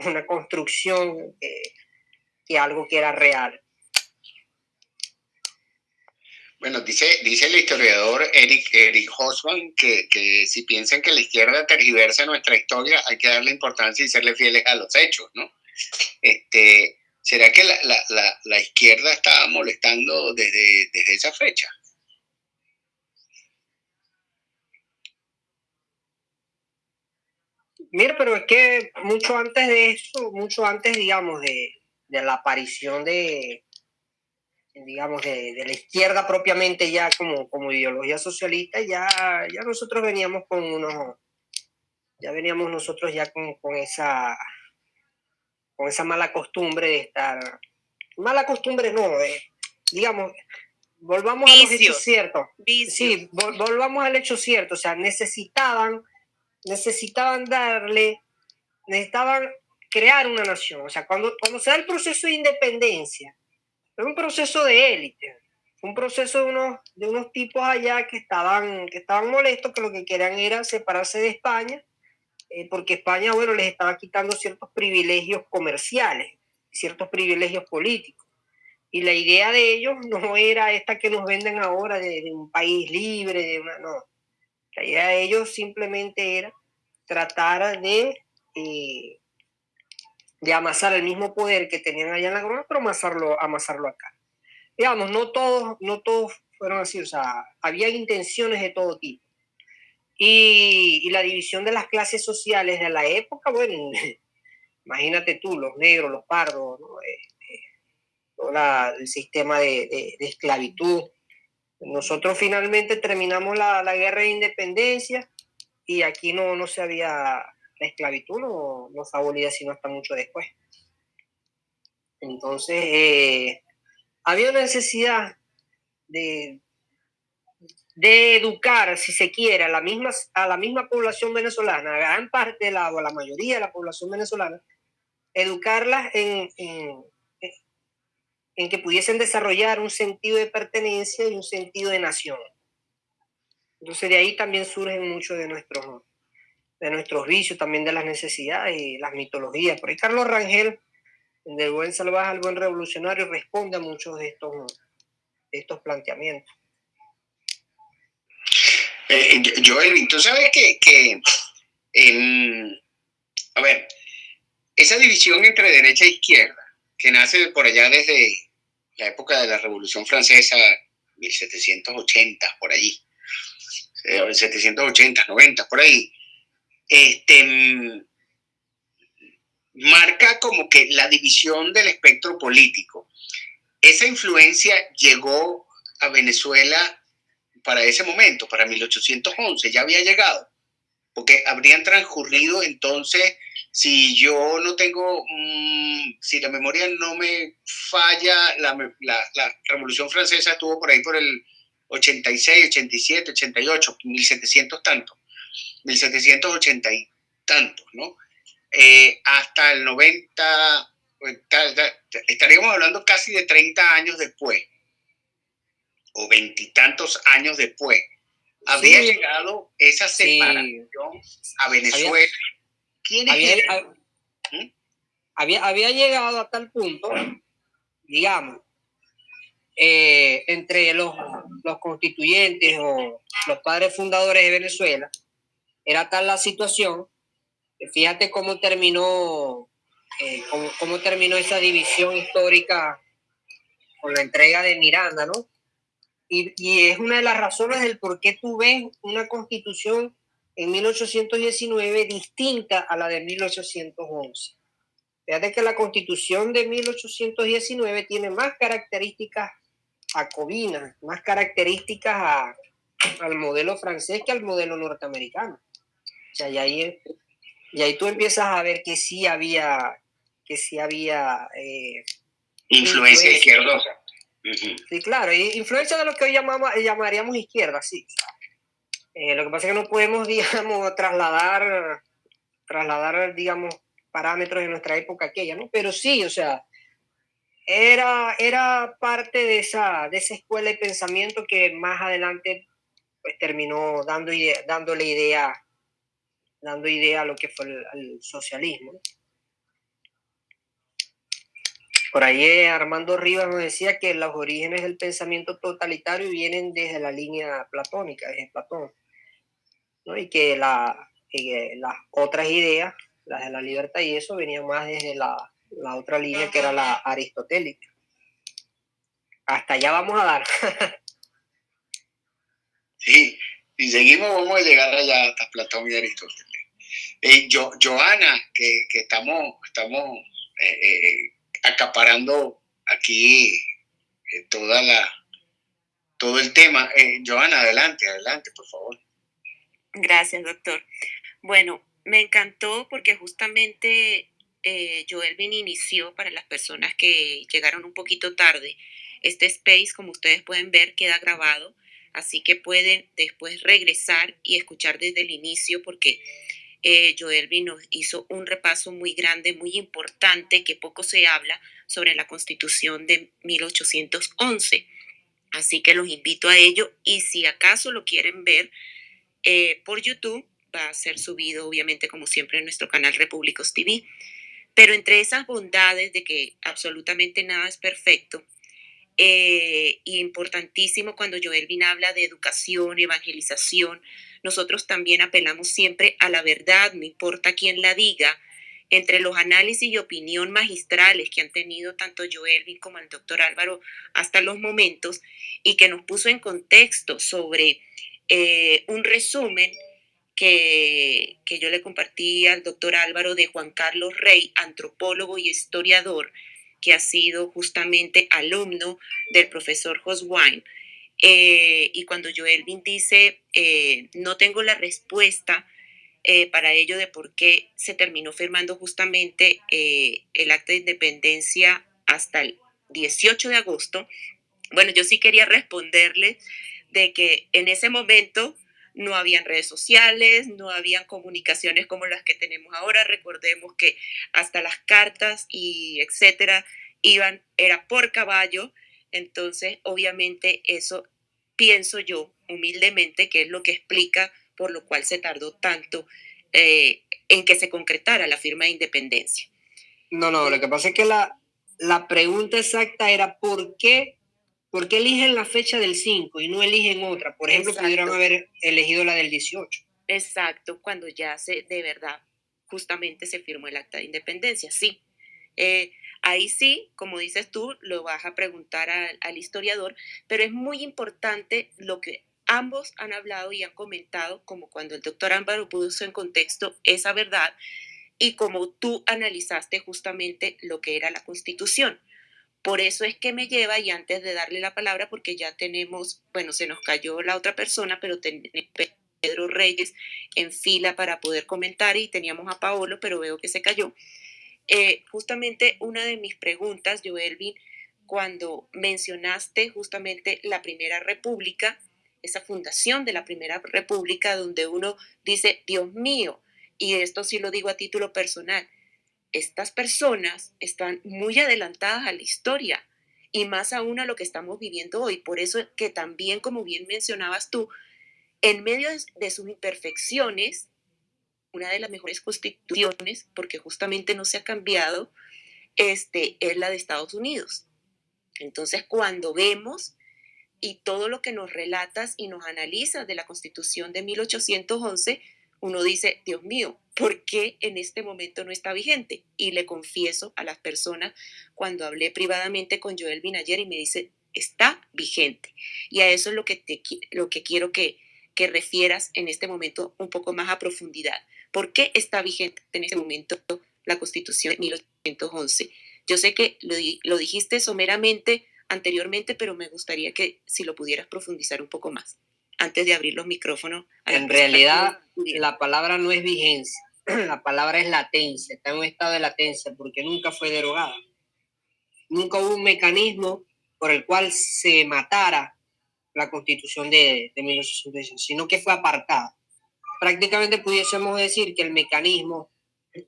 una construcción que algo que era real. Bueno, dice, dice el historiador Eric, Eric Hosman que, que, si piensan que la izquierda tergiversa nuestra historia, hay que darle importancia y serle fieles a los hechos, ¿no? Este, ¿Será que la, la, la, izquierda estaba molestando desde, desde esa fecha? Mira, pero es que mucho antes de eso, mucho antes, digamos, de, la aparición de, digamos, de, la izquierda propiamente ya como, como ideología socialista, ya, ya nosotros veníamos con unos, ya veníamos nosotros ya con, esa, con esa mala costumbre de estar, mala costumbre no, eh, digamos, volvamos al hecho cierto. Sí, volvamos al hecho cierto, o sea, necesitaban necesitaban darle, necesitaban crear una nación. O sea, cuando, cuando se da el proceso de independencia, es un proceso de élite, un proceso de unos, de tipos allá que estaban, que estaban molestos, que lo que querían era separarse de España, eh, porque España, bueno, les estaba quitando ciertos privilegios comerciales, ciertos privilegios políticos. Y la idea de ellos no era esta que nos venden ahora de, de un país libre, de una, no la idea de ellos simplemente era tratar de, eh, de amasar el mismo poder que tenían allá en la corona, pero amasarlo, amasarlo acá. Digamos, no todos, no todos fueron así, o sea, había intenciones de todo tipo. Y, la división de las clases sociales de la época, bueno, imagínate tú, los negros, los pardos, eh, eh, el sistema de, de esclavitud, nosotros finalmente terminamos la, la, guerra de independencia y aquí no, no se había, la esclavitud no, no fue abolida sino hasta mucho después. Entonces, eh, había una necesidad de, educar, si se quiere, a la misma, a la misma población venezolana, a gran parte de la, o la mayoría de la población venezolana, educarlas en, en en que pudiesen desarrollar un sentido de pertenencia y un sentido de nación. Entonces de ahí también surgen muchos de nuestros, de nuestros vicios, también de las necesidades y las mitologías. Por ahí Carlos Rangel, del buen salvaje al buen revolucionario, responde a muchos de estos, estos planteamientos. Eh, Joel, tú sabes que, que a ver, esa división entre derecha e izquierda, que nace por allá desde la época de la Revolución Francesa, 1780, por allí, 780, 90, por ahí, este, marca como que la división del espectro político. Esa influencia llegó a Venezuela para ese momento, para 1811, ya había llegado, porque habrían transcurrido entonces, si yo no tengo, mm, si la memoria no me falla, la, la, Revolución Francesa estuvo por ahí por el 86, 87, 88, 1700 tanto, 1780 y tantos, ¿no? Eh, hasta el 90, pues, estaríamos hablando casi de 30 años después o veitantos años después, había llegado esa separación a Venezuela. ¿Quién había, ¿Mm? había, había, llegado a tal punto, digamos, eh, entre los, los constituyentes o los padres fundadores de Venezuela, era tal la situación, fíjate cómo terminó, eh, cómo, terminó esa división histórica con la entrega de Miranda, ¿no? Y, es una de las razones del por qué tú ves una constitución en 1819 distinta a la de 1811. Fíjate que la constitución de 1819 tiene más características jacobinas, más características al modelo francés que al modelo norteamericano. Sea, y ahí, y ahí tú empiezas a ver que sí había, que sí había eh, influencia izquierdosa. Sí, claro, influencia de lo que hoy llamamos, llamaríamos izquierda, sí. Eh, lo que pasa es que no podemos, digamos, trasladar, trasladar, digamos, parámetros de nuestra época aquella, ¿no? Pero sí, o sea, era, era parte de esa, de esa escuela de pensamiento que más adelante pues, terminó dando idea, dándole idea, dando idea a lo que fue el, socialismo. Por ahí eh, Armando Rivas nos decía que los orígenes del pensamiento totalitario vienen desde la línea platónica, desde Platón, ¿no? y que las otras ideas, las de la libertad y eso, venían más desde la, otra línea que era la aristotélica. Hasta allá vamos a dar. sí, si seguimos vamos a llegar allá hasta Platón y Aristóteles. Eh, Joana, que, estamos, estamos eh, acaparando aquí eh, toda la, todo el tema. Eh, Joana, adelante, adelante, por favor. Gracias, doctor. Bueno, me encantó porque justamente eh, Joelvin inició para las personas que llegaron un poquito tarde. Este space, como ustedes pueden ver, queda grabado, así que pueden después regresar y escuchar desde el inicio porque eh, Joelvin nos hizo un repaso muy grande, muy importante, que poco se habla sobre la constitución de 1811. Así que los invito a ello y si acaso lo quieren ver eh, por YouTube, va a ser subido obviamente como siempre en nuestro canal Repúblicos TV. Pero entre esas bondades de que absolutamente nada es perfecto, eh, importantísimo cuando Joelvin habla de educación, evangelización, nosotros también apelamos siempre a la verdad, no importa quién la diga, entre los análisis y opinión magistrales que han tenido tanto Joelvin como el doctor Álvaro hasta los momentos y que nos puso en contexto sobre eh, un resumen que, que, yo le compartí al doctor Álvaro de Juan Carlos Rey, antropólogo y historiador, que ha sido justamente alumno del profesor Hoswine. Eh, y cuando Joelvin dice, eh, no tengo la respuesta eh, para ello de por qué se terminó firmando justamente el acta de independencia hasta el 18 de agosto, bueno, yo sí quería responderle de que en ese momento no habían redes sociales, no habían comunicaciones como las que tenemos ahora. Recordemos que hasta las cartas y etcétera iban, era por caballo entonces, obviamente, eso pienso yo humildemente que es lo que explica por lo cual se tardó tanto eh, en que se concretara la firma de independencia. No, no, lo que pasa es que la, la pregunta exacta era ¿por qué, por qué eligen la fecha del 5 y no eligen otra? Por ejemplo, pudieron haber elegido la del 18. Exacto, cuando ya se, de verdad, justamente se firmó el acta de independencia, sí. Eh, Ahí sí, como dices tú, lo vas a preguntar al, historiador, pero es muy importante lo que ambos han hablado y han comentado, como cuando el doctor Álvaro puso en contexto esa verdad y como tú analizaste justamente lo que era la constitución. Por eso es que me lleva, y antes de darle la palabra, porque ya tenemos, bueno, se nos cayó la otra persona, pero tenemos Pedro Reyes en fila para poder comentar y teníamos a Paolo, pero veo que se cayó. Eh, justamente una de mis preguntas, Joelvin, cuando mencionaste justamente la Primera República, esa fundación de la Primera República, donde uno dice, Dios mío, y esto sí lo digo a título personal, estas personas están muy adelantadas a la historia y más aún a lo que estamos viviendo hoy. Por eso que también, como bien mencionabas tú, en medio de sus imperfecciones, una de las mejores constituciones, porque justamente no se ha cambiado, este, es la de Estados Unidos. Entonces, cuando vemos y todo lo que nos relatas y nos analizas de la constitución de 1811, uno dice, Dios mío, ¿por qué en este momento no está vigente? Y le confieso a las personas cuando hablé privadamente con Joel Binayer y me dice, está vigente. Y a eso es lo que, te, lo que quiero que, que refieras en este momento un poco más a profundidad. ¿Por qué está vigente en este momento la Constitución de 1811? Yo sé que lo, lo dijiste someramente anteriormente, pero me gustaría que si lo pudieras profundizar un poco más antes de abrir los micrófonos. En realidad, la palabra no es vigencia, la palabra es latencia, está en un estado de latencia porque nunca fue derogada. Nunca hubo un mecanismo por el cual se matara la constitución de, de 1816, sino que fue apartada. Prácticamente pudiésemos decir que el mecanismo,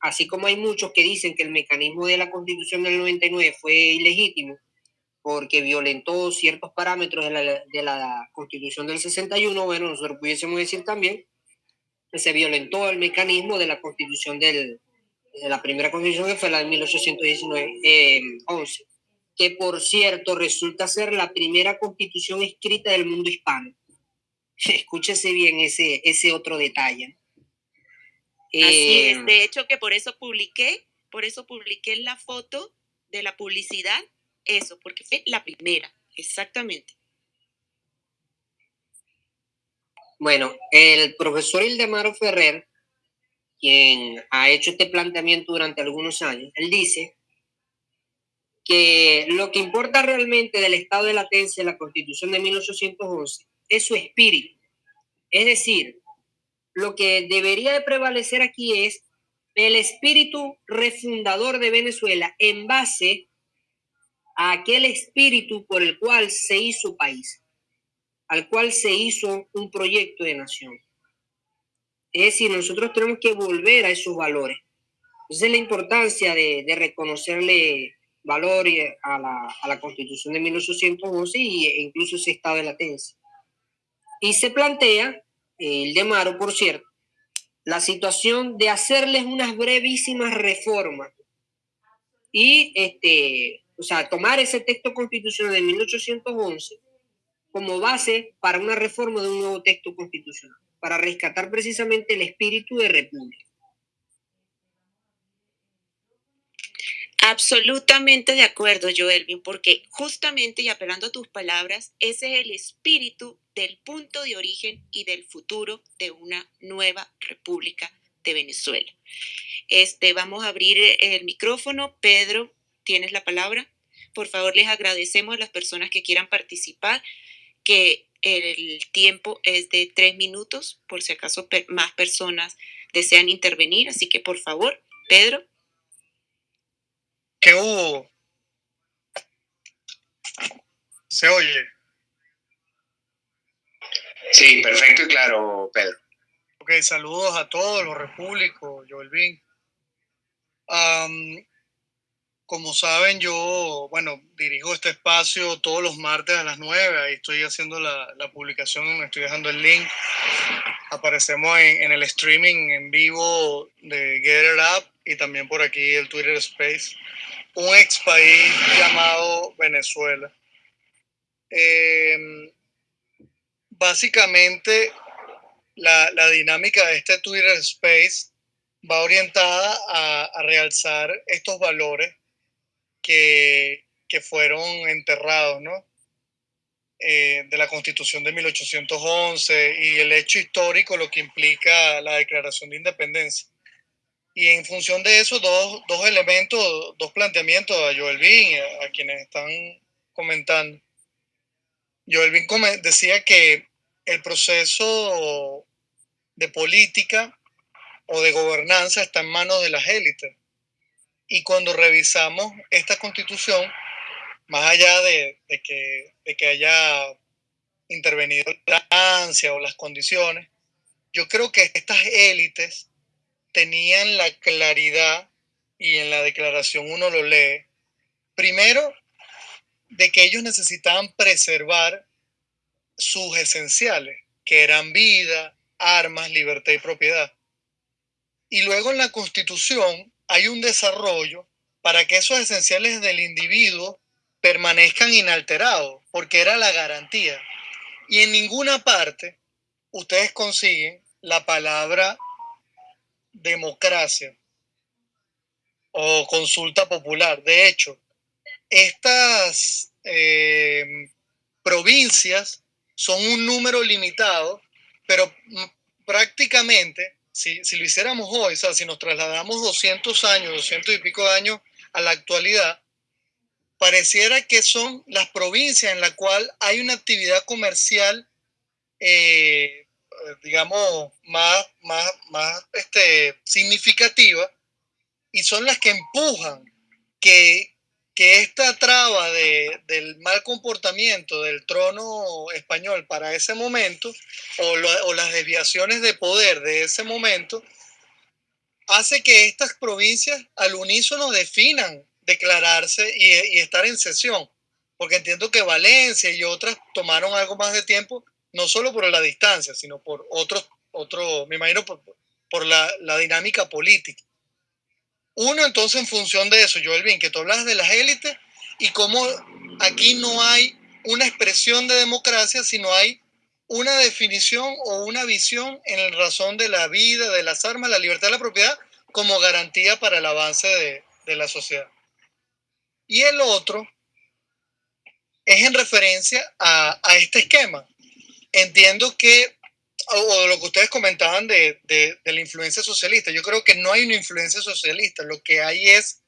así como hay muchos que dicen que el mecanismo de la constitución del 99 fue ilegítimo, porque violentó ciertos parámetros de la, de la constitución del 61, bueno, nosotros pudiésemos decir también que se violentó el mecanismo de la constitución del, de la primera constitución que fue la de 1819, 11 que por cierto resulta ser la primera constitución escrita del mundo hispano. Escúchese bien ese, ese otro detalle. Así es, eh, de hecho que por eso publiqué, por eso publiqué la foto de la publicidad, eso, porque fue la primera, exactamente. Bueno, el profesor Ildemaro Ferrer, quien ha hecho este planteamiento durante algunos años, él dice que lo que importa realmente del estado de latencia de la Constitución de 1811 es su espíritu. Es decir, lo que debería de prevalecer aquí es el espíritu refundador de Venezuela en base aquel espíritu por el cual se hizo país, al cual se hizo un proyecto de nación. Es decir, nosotros tenemos que volver a esos valores. Esa es la importancia de, reconocerle valor a la, a la Constitución de 1811 e incluso ese estado de latencia. Y se plantea, el de Maro, por cierto, la situación de hacerles unas brevísimas reformas y, este, o sea, tomar ese texto constitucional de 1811 como base para una reforma de un nuevo texto constitucional, para rescatar precisamente el espíritu de república. Absolutamente de acuerdo, Joelvin, porque justamente y apelando a tus palabras, ese es el espíritu del punto de origen y del futuro de una nueva República de Venezuela. Este, vamos a abrir el micrófono. Pedro, tienes la palabra. Por favor, les agradecemos a las personas que quieran participar, que el tiempo es de tres minutos, por si acaso más personas desean intervenir. Así que, por favor, Pedro. ¿Qué hubo? ¿Se oye? Sí, perfecto y claro, Pedro. Ok, saludos a todos los repúblicos, Joelvin. Um, como saben, yo, bueno, dirijo este espacio todos los martes a las 9. Ahí estoy haciendo la, la publicación, me estoy dejando el link. Aparecemos en, en, el streaming en vivo de Get It Up y también por aquí el Twitter Space un ex país llamado Venezuela. Em, básicamente, la, la, dinámica de este Twitter Space va orientada a, a realzar estos valores que, que fueron enterrados, ¿no? Eh, de la Constitución de 1811 y el hecho histórico, lo que implica la Declaración de Independencia. y en función de eso, dos, dos elementos, dos planteamientos a Joel Bin, a, a quienes están comentando. Joel Bin decía que el proceso de política o de gobernanza está en manos de las élites. Y cuando revisamos esta constitución, más allá de, que, que haya intervenido la ansia o las condiciones, yo creo que estas élites tenían la claridad, y en la declaración uno lo lee, primero, de que ellos necesitaban preservar sus esenciales, que eran vida, armas, libertad y propiedad. Y luego en la Constitución hay un desarrollo para que esos esenciales del individuo permanezcan inalterados, porque era la garantía. Y en ninguna parte ustedes consiguen la palabra democracia o consulta popular. De hecho, estas eh, provincias son un número limitado, pero prácticamente, si, si, lo hiciéramos hoy, o sea, si nos trasladamos 200 años, 200 y pico de años a la actualidad, pareciera que son las provincias en las cuales hay una actividad comercial eh, digamos, más, más, más este, significativa y son las que empujan que, que esta traba de, del mal comportamiento del trono español para ese momento o, las desviaciones de poder de ese momento hace que estas provincias al unísono definan declararse y, estar en sesión, porque entiendo que Valencia y otras tomaron algo más de tiempo no solo por la distancia, sino por otros, otro, me imagino, por, la, dinámica política. Uno, entonces, en función de eso, Joel Bin, que tú hablas de las élites y cómo aquí no hay una expresión de democracia, sino hay una definición o una visión en razón de la vida, de las armas, la libertad de la propiedad como garantía para el avance de, la sociedad. Y el otro es en referencia a este esquema, entiendo que, o, lo que ustedes comentaban de, de, la influencia socialista, yo creo que no hay una influencia socialista, lo que hay es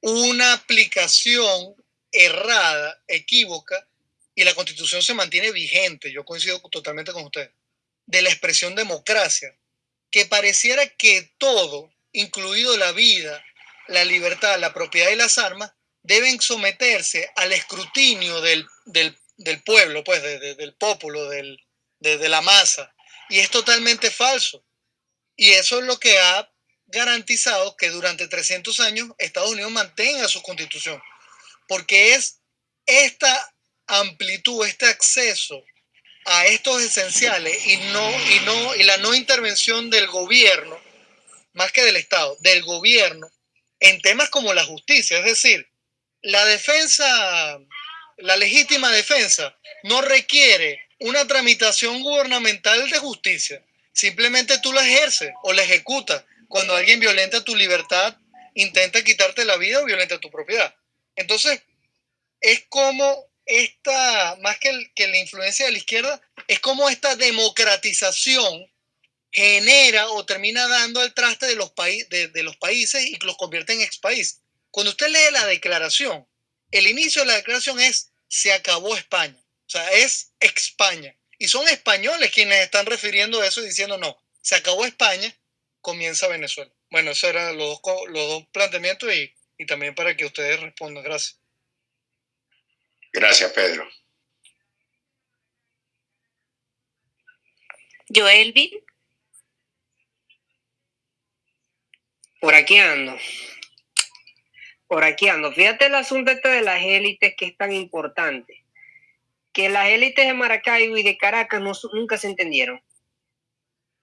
una aplicación errada, equívoca, y la constitución se mantiene vigente, yo coincido totalmente con ustedes, de la expresión democracia, que pareciera que todo, incluido la vida, la libertad, la propiedad y las armas, deben someterse al escrutinio del, del pueblo, pues de, de, del pueblo, del, de, de la masa. Y es totalmente falso. Y eso es lo que ha garantizado que durante 300 años Estados Unidos mantenga su constitución. Porque es esta amplitud, este acceso a estos esenciales y, no, y, no, y la no intervención del gobierno, más que del Estado, del gobierno, en temas como la justicia. Es decir, la defensa la legítima defensa no requiere una tramitación gubernamental de justicia. Simplemente tú la ejerces o la ejecutas cuando alguien violenta tu libertad, intenta quitarte la vida o violenta tu propiedad. Entonces, es como esta, más que, que la influencia de la izquierda, es como esta democratización genera o termina dando al traste de los, de, de los países y los convierte en ex país. Cuando usted lee la declaración, el inicio de la declaración es se acabó España. O sea, es España. Y son españoles quienes están refiriendo a eso y diciendo, no, se acabó España, comienza Venezuela. Bueno, esos eran los dos, los dos planteamientos y, y también para que ustedes respondan. Gracias. Gracias, Pedro. Joelvin. Por aquí ando por aquí ando. Fíjate el asunto este de las élites que es tan importante. Que las élites de Maracaibo y de Caracas no, nunca se entendieron.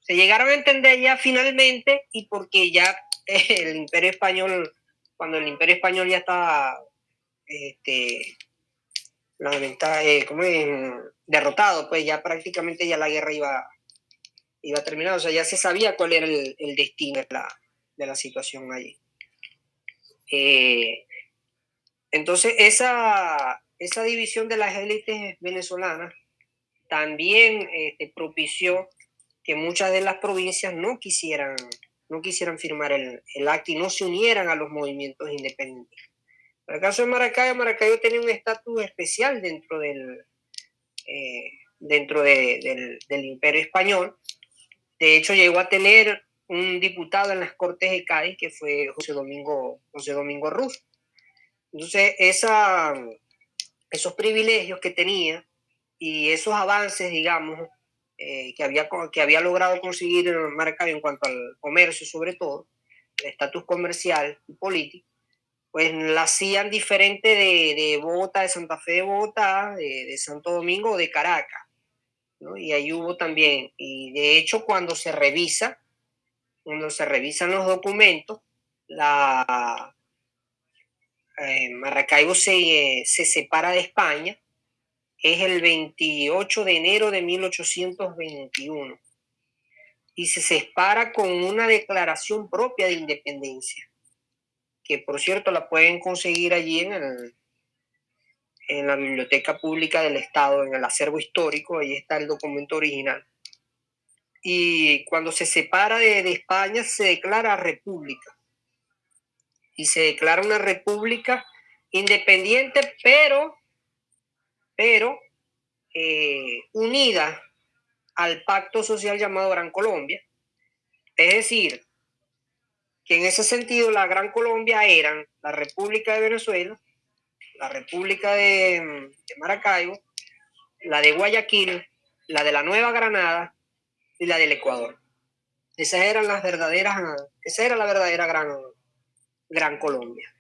Se llegaron a entender ya finalmente y porque ya el imperio español, cuando el imperio español ya estaba este, eh, derrotado, pues ya prácticamente ya la guerra iba, iba a terminar. O sea, ya se sabía cuál era el, el destino de la, de la situación allí. Eh, entonces, esa, esa división de las élites venezolanas también este, propició que muchas de las provincias no quisieran no quisieran firmar el, el acta y no se unieran a los movimientos independientes. En el caso de Maracaibo, Maracaibo tenía un estatus especial dentro del, eh, dentro del, del, imperio español. De hecho, llegó a tener un diputado en las Cortes de Cádiz, que fue José Domingo, José Domingo Ruz. Entonces, esa, esos privilegios que tenía y esos avances, digamos, eh, que, había, que había logrado conseguir Maracaibo en cuanto al comercio, sobre todo, el estatus comercial y político, pues la hacían diferente de, de, Bogotá, de Santa Fe de Bogotá, de, de Santo Domingo o de Caracas. ¿no? Y ahí hubo también, y de hecho cuando se revisa, cuando se revisan los documentos, la eh, Maracaibo se, se separa de España es el 28 de enero de 1821 y se separa con una declaración propia de independencia, que por cierto la pueden conseguir allí en, el, en la Biblioteca Pública del Estado, en el acervo histórico, ahí está el documento original. Y cuando se separa de, de España se declara república y se declara una república independiente, pero pero eh, unida al pacto social llamado Gran Colombia. Es decir, que en ese sentido la Gran Colombia eran la República de Venezuela, la República de, Maracaibo, la de Guayaquil, la de la Nueva Granada y la del Ecuador. Esas eran las verdaderas, esa era la verdadera Gran, Gran Colombia.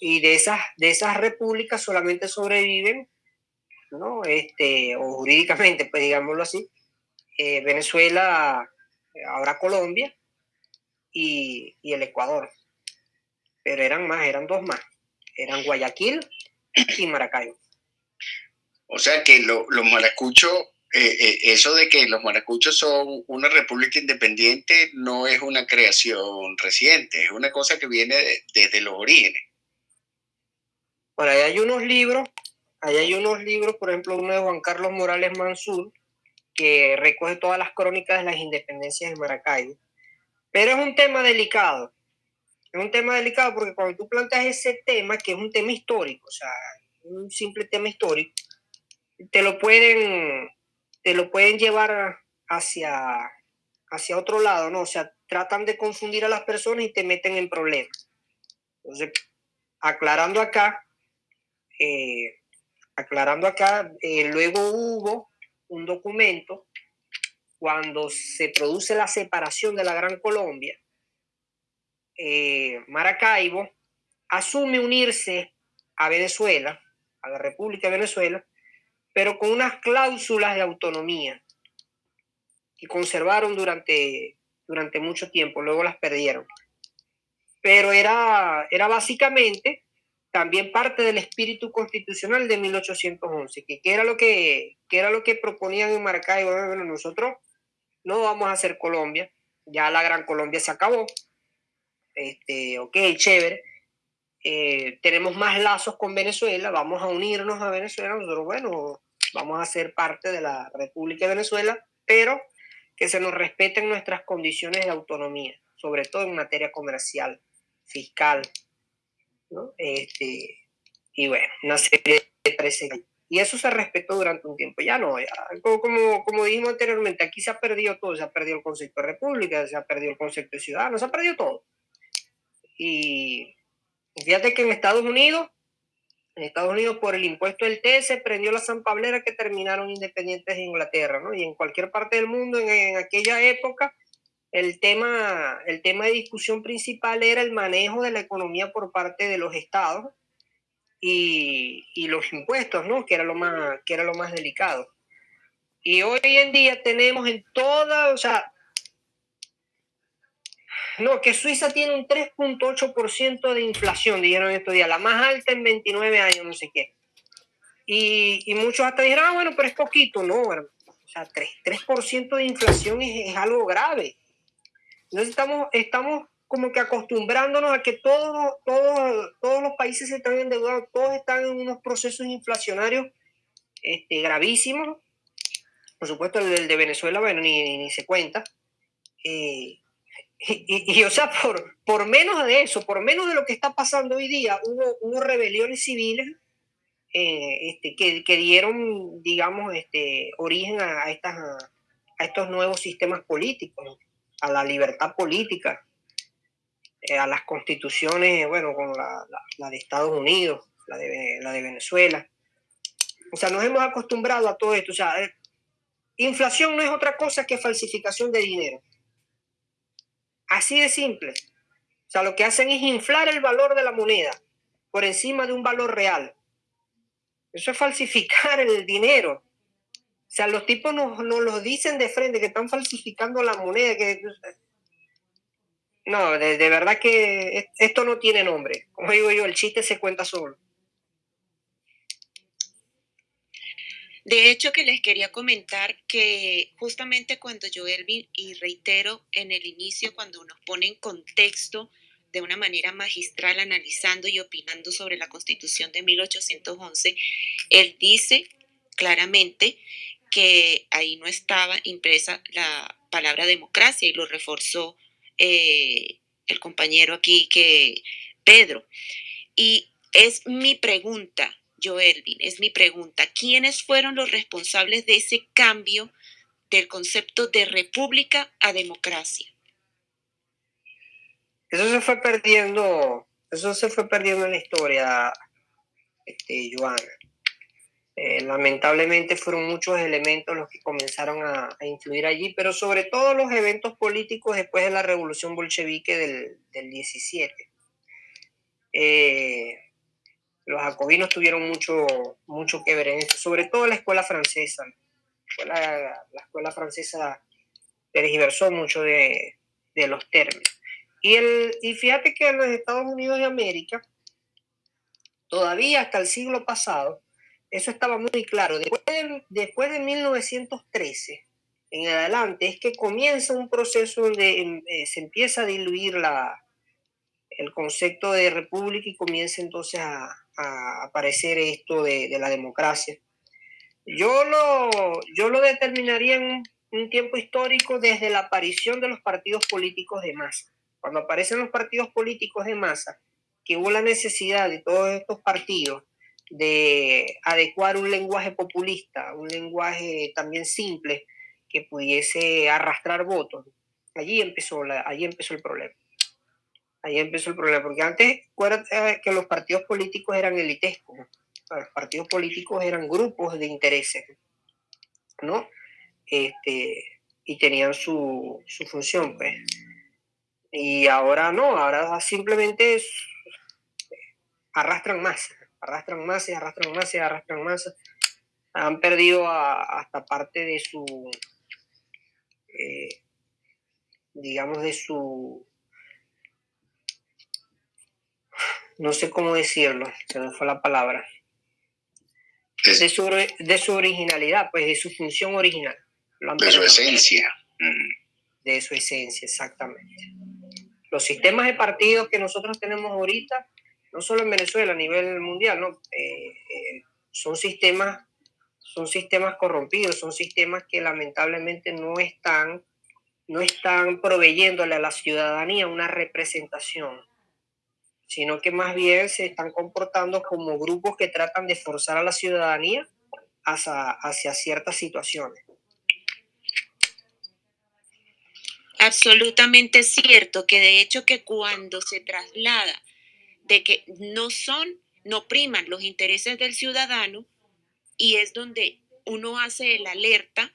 Y de esas, de esas repúblicas solamente sobreviven, ¿no? Este, o jurídicamente, pues digámoslo así, eh, Venezuela, ahora Colombia y, el Ecuador. Pero eran más, eran dos más. Eran Guayaquil y Maracaibo. O sea que los maracuchos, eh, eh, eso de que los maracuchos son una república independiente no es una creación reciente, es una cosa que viene desde los orígenes. Bueno, ahí hay unos libros, ahí hay unos libros, por ejemplo, uno de Juan Carlos Morales Mansur, que recoge todas las crónicas de las independencias de Maracaibo. Pero es un tema delicado. Es un tema delicado porque cuando tú planteas ese tema, que es un tema histórico, o sea, un simple tema histórico, te lo pueden, te lo pueden llevar hacia, hacia otro lado, ¿no? O sea, tratan de confundir a las personas y te meten en problemas. Entonces, aclarando acá, eh, aclarando acá, eh, luego hubo un documento cuando se produce la separación de la Gran Colombia, eh, Maracaibo asume unirse a Venezuela, a la República de Venezuela, pero con unas cláusulas de autonomía que conservaron durante, durante mucho tiempo, luego las perdieron. Pero era, era básicamente también parte del espíritu constitucional de 1811, que, era, lo que, era lo que proponían en Maracaibo. Bueno, nosotros no vamos a hacer Colombia, ya la Gran Colombia se acabó, este, ok, chévere, eh, tenemos más lazos con Venezuela, vamos a unirnos a Venezuela, nosotros, bueno, vamos a ser parte de la República de Venezuela, pero que se nos respeten nuestras condiciones de autonomía, sobre todo en materia comercial, fiscal, este, y bueno, una serie de precedentes. Y eso se respetó durante un tiempo. Ya no, como, como dijimos anteriormente, aquí se ha perdido todo. Se ha perdido el concepto de república, se ha perdido el concepto de ciudadano, se ha perdido todo. Y fíjate que en Estados Unidos, en Estados Unidos por el impuesto del T se prendió la San Pablera que terminaron independientes de Inglaterra, ¿no? Y en cualquier parte del mundo en, aquella época el tema, el tema de discusión principal era el manejo de la economía por parte de los estados y, los impuestos, ¿no? Que era, lo más, que era lo más delicado. Y hoy en día tenemos en toda, o sea, no, que Suiza tiene un 3.8% de inflación, dijeron estos días, la más alta en 29 años, no sé qué. Y, muchos hasta dijeron, ah, bueno, pero es poquito, no, o sea, 3%, 3 de inflación es, es algo grave. Entonces estamos, estamos como que acostumbrándonos a que todos, todos, todos los países están endeudados, todos están en unos procesos inflacionarios este, gravísimos. Por supuesto, el de Venezuela, bueno, ni, ni se cuenta. Eh, y, o sea, por, por menos de eso, por menos de lo que está pasando hoy día, hubo, hubo rebeliones civiles eh, este, que, que, dieron, digamos, este, origen a, estas, a estos nuevos sistemas políticos, a la libertad política, eh, a las constituciones, bueno, con la, la, de Estados Unidos, la de, la de Venezuela. O sea, nos hemos acostumbrado a todo esto. O sea, eh, inflación no es otra cosa que falsificación de dinero. Así de simple. O sea, lo que hacen es inflar el valor de la moneda por encima de un valor real. Eso es falsificar el dinero. O sea, los tipos nos, nos lo dicen de frente, que están falsificando la moneda. Que... No, de, de verdad que esto no tiene nombre. Como digo yo, el chiste se cuenta solo. De hecho, que les quería comentar que justamente cuando yo, Elvin, y reitero en el inicio, cuando nos pone en contexto de una manera magistral, analizando y opinando sobre la Constitución de 1811, él dice claramente que ahí no estaba impresa la palabra democracia y lo reforzó eh, el compañero aquí que Pedro. Y es mi pregunta, Joelvin, es mi pregunta. ¿Quiénes fueron los responsables de ese cambio del concepto de república a democracia? Eso se fue perdiendo, eso se fue perdiendo en la historia, este, Joana. Eh, lamentablemente fueron muchos elementos los que comenzaron a, influir allí, pero sobre todo los eventos políticos después de la revolución bolchevique del, del 17. Eh, los jacobinos tuvieron mucho, mucho que ver en eso, sobre todo la escuela francesa. La, escuela francesa tergiversó mucho de, los términos. Y, el, y fíjate que en los Estados Unidos de América, todavía hasta el siglo pasado, eso estaba muy claro. Después de, después de 1913 en adelante es que comienza un proceso donde eh, se empieza a diluir la, el concepto de república y comienza entonces a, aparecer esto de, la democracia. Yo lo, yo lo determinaría en un, tiempo histórico desde la aparición de los partidos políticos de masa. Cuando aparecen los partidos políticos de masa, que hubo la necesidad de todos estos partidos de adecuar un lenguaje populista, un lenguaje también simple que pudiese arrastrar votos. Allí empezó, la, allí empezó el problema. Ahí empezó el problema, porque antes acuérdate que los partidos políticos eran elitescos, los partidos políticos eran grupos de intereses, ¿no? Este, y tenían su, su función, pues. Y ahora no, ahora simplemente arrastran más, arrastran más y arrastran más y arrastran más. Han perdido hasta parte de su, eh, digamos, de su no sé cómo decirlo, se me fue la palabra, de su, de su originalidad, pues de su función original. De su esencia. De su esencia, exactamente. Los sistemas de partidos que nosotros tenemos ahorita, no solo en Venezuela, a nivel mundial, ¿no? Eh, eh, son sistemas son sistemas corrompidos, son sistemas que lamentablemente no están, no están proveyéndole a la ciudadanía una representación sino que más bien se están comportando como grupos que tratan de forzar a la ciudadanía hacia, hacia ciertas situaciones. Absolutamente cierto, que de hecho que cuando se traslada de que no son, no priman los intereses del ciudadano y es donde uno hace el alerta,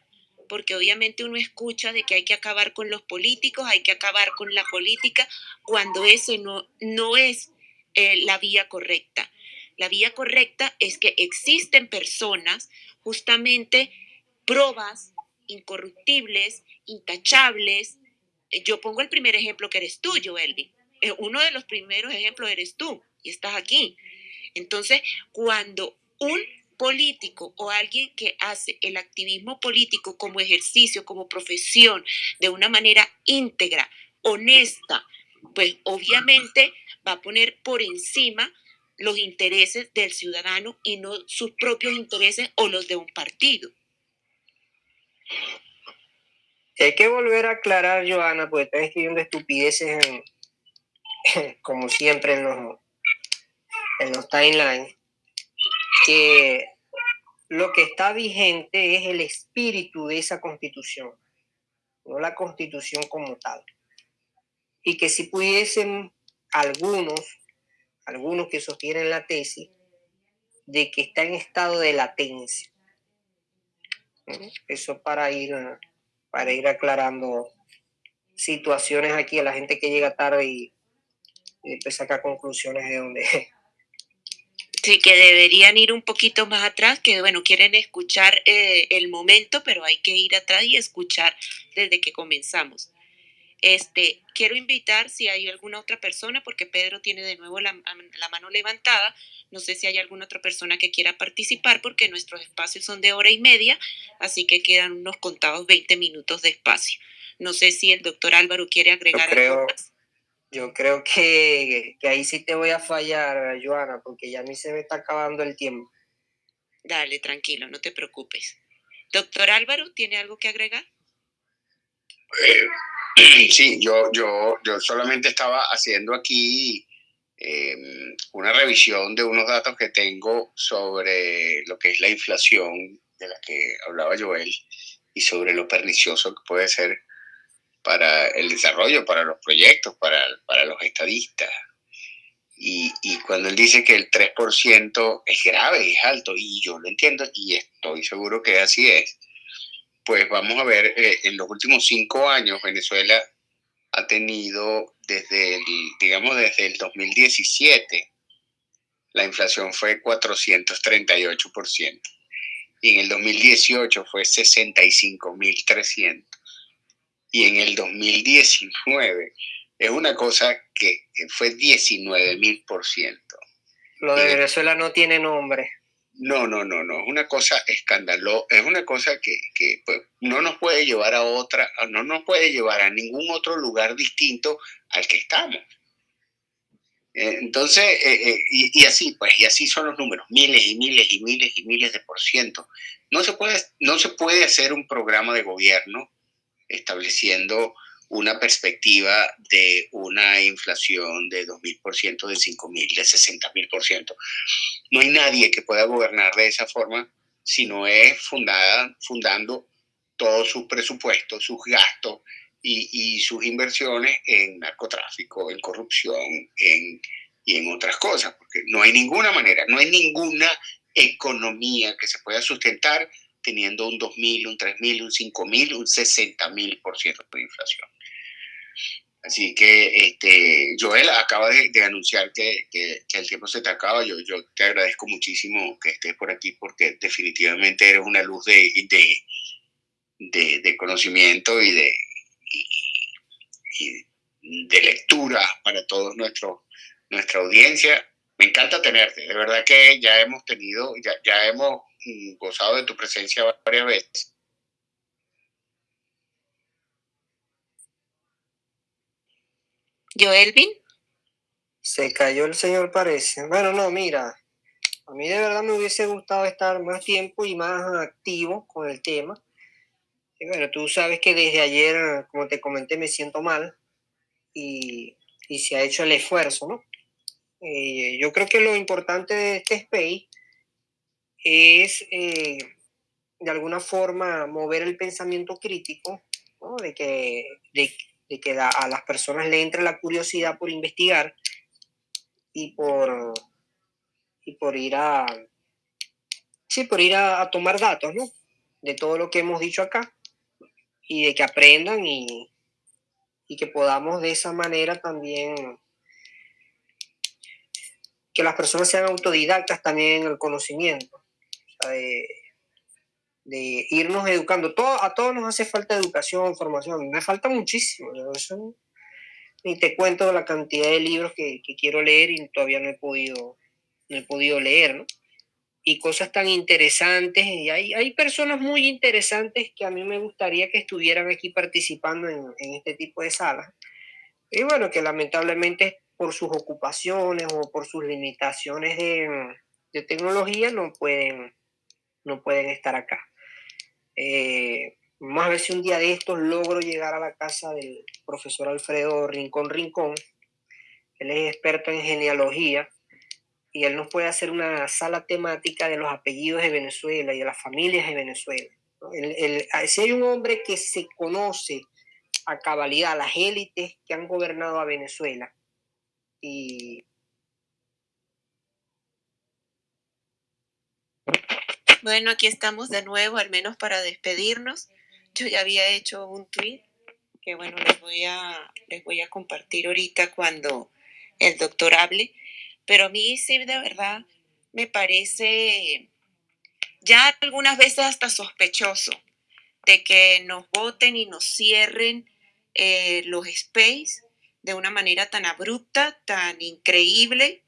porque obviamente uno escucha de que hay que acabar con los políticos, hay que acabar con la política, cuando ese no, no es eh, la vía correcta. La vía correcta es que existen personas, justamente probas incorruptibles, intachables. Eh, yo pongo el primer ejemplo que eres tú, Joelvi. Eh, uno de los primeros ejemplos eres tú y estás aquí. Entonces, cuando un político o alguien que hace el activismo político como ejercicio, como profesión, de una manera íntegra, honesta, pues obviamente va a poner por encima los intereses del ciudadano y no sus propios intereses o los de un partido. hay que volver a aclarar, Joana, porque estás escribiendo estupideces como siempre en los, en los timelines, que lo que está vigente es el espíritu de esa constitución, no la constitución como tal. Y que si pudiesen algunos, algunos que sostienen la tesis, de que está en estado de latencia. Eso para ir, para ir aclarando situaciones aquí a la gente que llega tarde y, después saca conclusiones de donde... Sí, que deberían ir un poquito más atrás, que bueno, quieren escuchar eh, el momento, pero hay que ir atrás y escuchar desde que comenzamos. Este, quiero invitar si hay alguna otra persona, porque Pedro tiene de nuevo la, la, mano levantada. No sé si hay alguna otra persona que quiera participar, porque nuestros espacios son de hora y media, así que quedan unos contados 20 minutos de espacio. No sé si el doctor Álvaro quiere agregar creo, algo más. Yo creo que, que ahí sí te voy a fallar, Joana, porque ya a mí se me está acabando el tiempo. Dale, tranquilo, no te preocupes. Doctor Álvaro, ¿tiene algo que agregar? Eh, Sí, yo, yo, yo solamente estaba haciendo aquí em, una revisión de unos datos que tengo sobre lo que es la inflación de la que hablaba Joel y sobre lo pernicioso que puede ser para el desarrollo, para los proyectos, para, para los estadistas. Y, y, cuando él dice que el 3% es grave, es alto, y yo lo entiendo y estoy seguro que así es, pues vamos a ver, eh, en los últimos cinco años Venezuela ha tenido desde el, digamos, desde el 2017, la inflación fue 438%. Y en el 2018 fue 65.300. Y en el 2019 es una cosa que, que fue 19.000%. Lo de Venezuela no tiene nombre. No, no, no, no, es una cosa escandalosa, es una cosa que, pues, no nos puede llevar a otra, no nos puede llevar a ningún otro lugar distinto al que estamos. Eh, entonces, eh, eh, y, así, pues, y así son los números, miles y miles y miles y miles de por ciento. No se puede, no se puede hacer un programa de gobierno estableciendo una perspectiva de una inflación de 2.000%, de 5.000, de 60.000%. No hay nadie que pueda gobernar de esa forma si no es fundada, fundando todos sus presupuestos, sus gastos y, sus inversiones en narcotráfico, en corrupción en, y en otras cosas, porque no hay ninguna manera, no hay ninguna economía que se pueda sustentar teniendo un 2.000, un 3.000, un 5.000, un 60.000% de inflación. Así que, este, Joel, acaba de, anunciar que, el tiempo se te acaba. Yo, yo te agradezco muchísimo que estés por aquí porque definitivamente eres una luz de, de, de, conocimiento y de, de lectura para toda nuestra audiencia. Me encanta tenerte. De verdad que ya hemos tenido, ya, ya hemos gozado de tu presencia varias veces Joelvin. Se cayó el señor, parece. Bueno, no, mira, a mí de verdad me hubiese gustado estar más tiempo y más activo con el tema. Y bueno, tú sabes que desde ayer, como te comenté, me siento mal y, y se ha hecho el esfuerzo, ¿no? Eh, yo creo que lo importante de este space es eh, de alguna forma mover el pensamiento crítico, de, que, de, que a las personas le entre la curiosidad por investigar y por, y por ir a, sí, por ir a, tomar datos. De todo lo que hemos dicho acá y de que aprendan y, y que podamos de esa manera también que las personas sean autodidactas también en el conocimiento. Sea, de irnos educando. Todo, a todos nos hace falta educación, formación. Me falta muchísimo. ni te cuento la cantidad de libros que, que, quiero leer y todavía no he podido, no he podido leer, ¿no? Y cosas tan interesantes. Y hay, hay personas muy interesantes que a mí me gustaría que estuvieran aquí participando en, en este tipo de salas. Y bueno, que lamentablemente por sus ocupaciones o por sus limitaciones de, de tecnología no pueden, no pueden estar acá. Eh, Vamos a ver si un día de estos logro llegar a la casa del profesor Alfredo Rincón Rincón. Él es experto en genealogía y él nos puede hacer una sala temática de los apellidos de Venezuela y de las familias de Venezuela. si hay un hombre que se conoce a cabalidad las élites que han gobernado a Venezuela y Bueno, aquí estamos de nuevo, al menos para despedirnos. Yo ya había hecho un tweet que bueno, les voy a, les voy a compartir ahorita cuando el doctor hable, pero a mí sí de verdad me parece ya algunas veces hasta sospechoso de que nos voten y nos cierren eh, los space de una manera tan abrupta, tan increíble,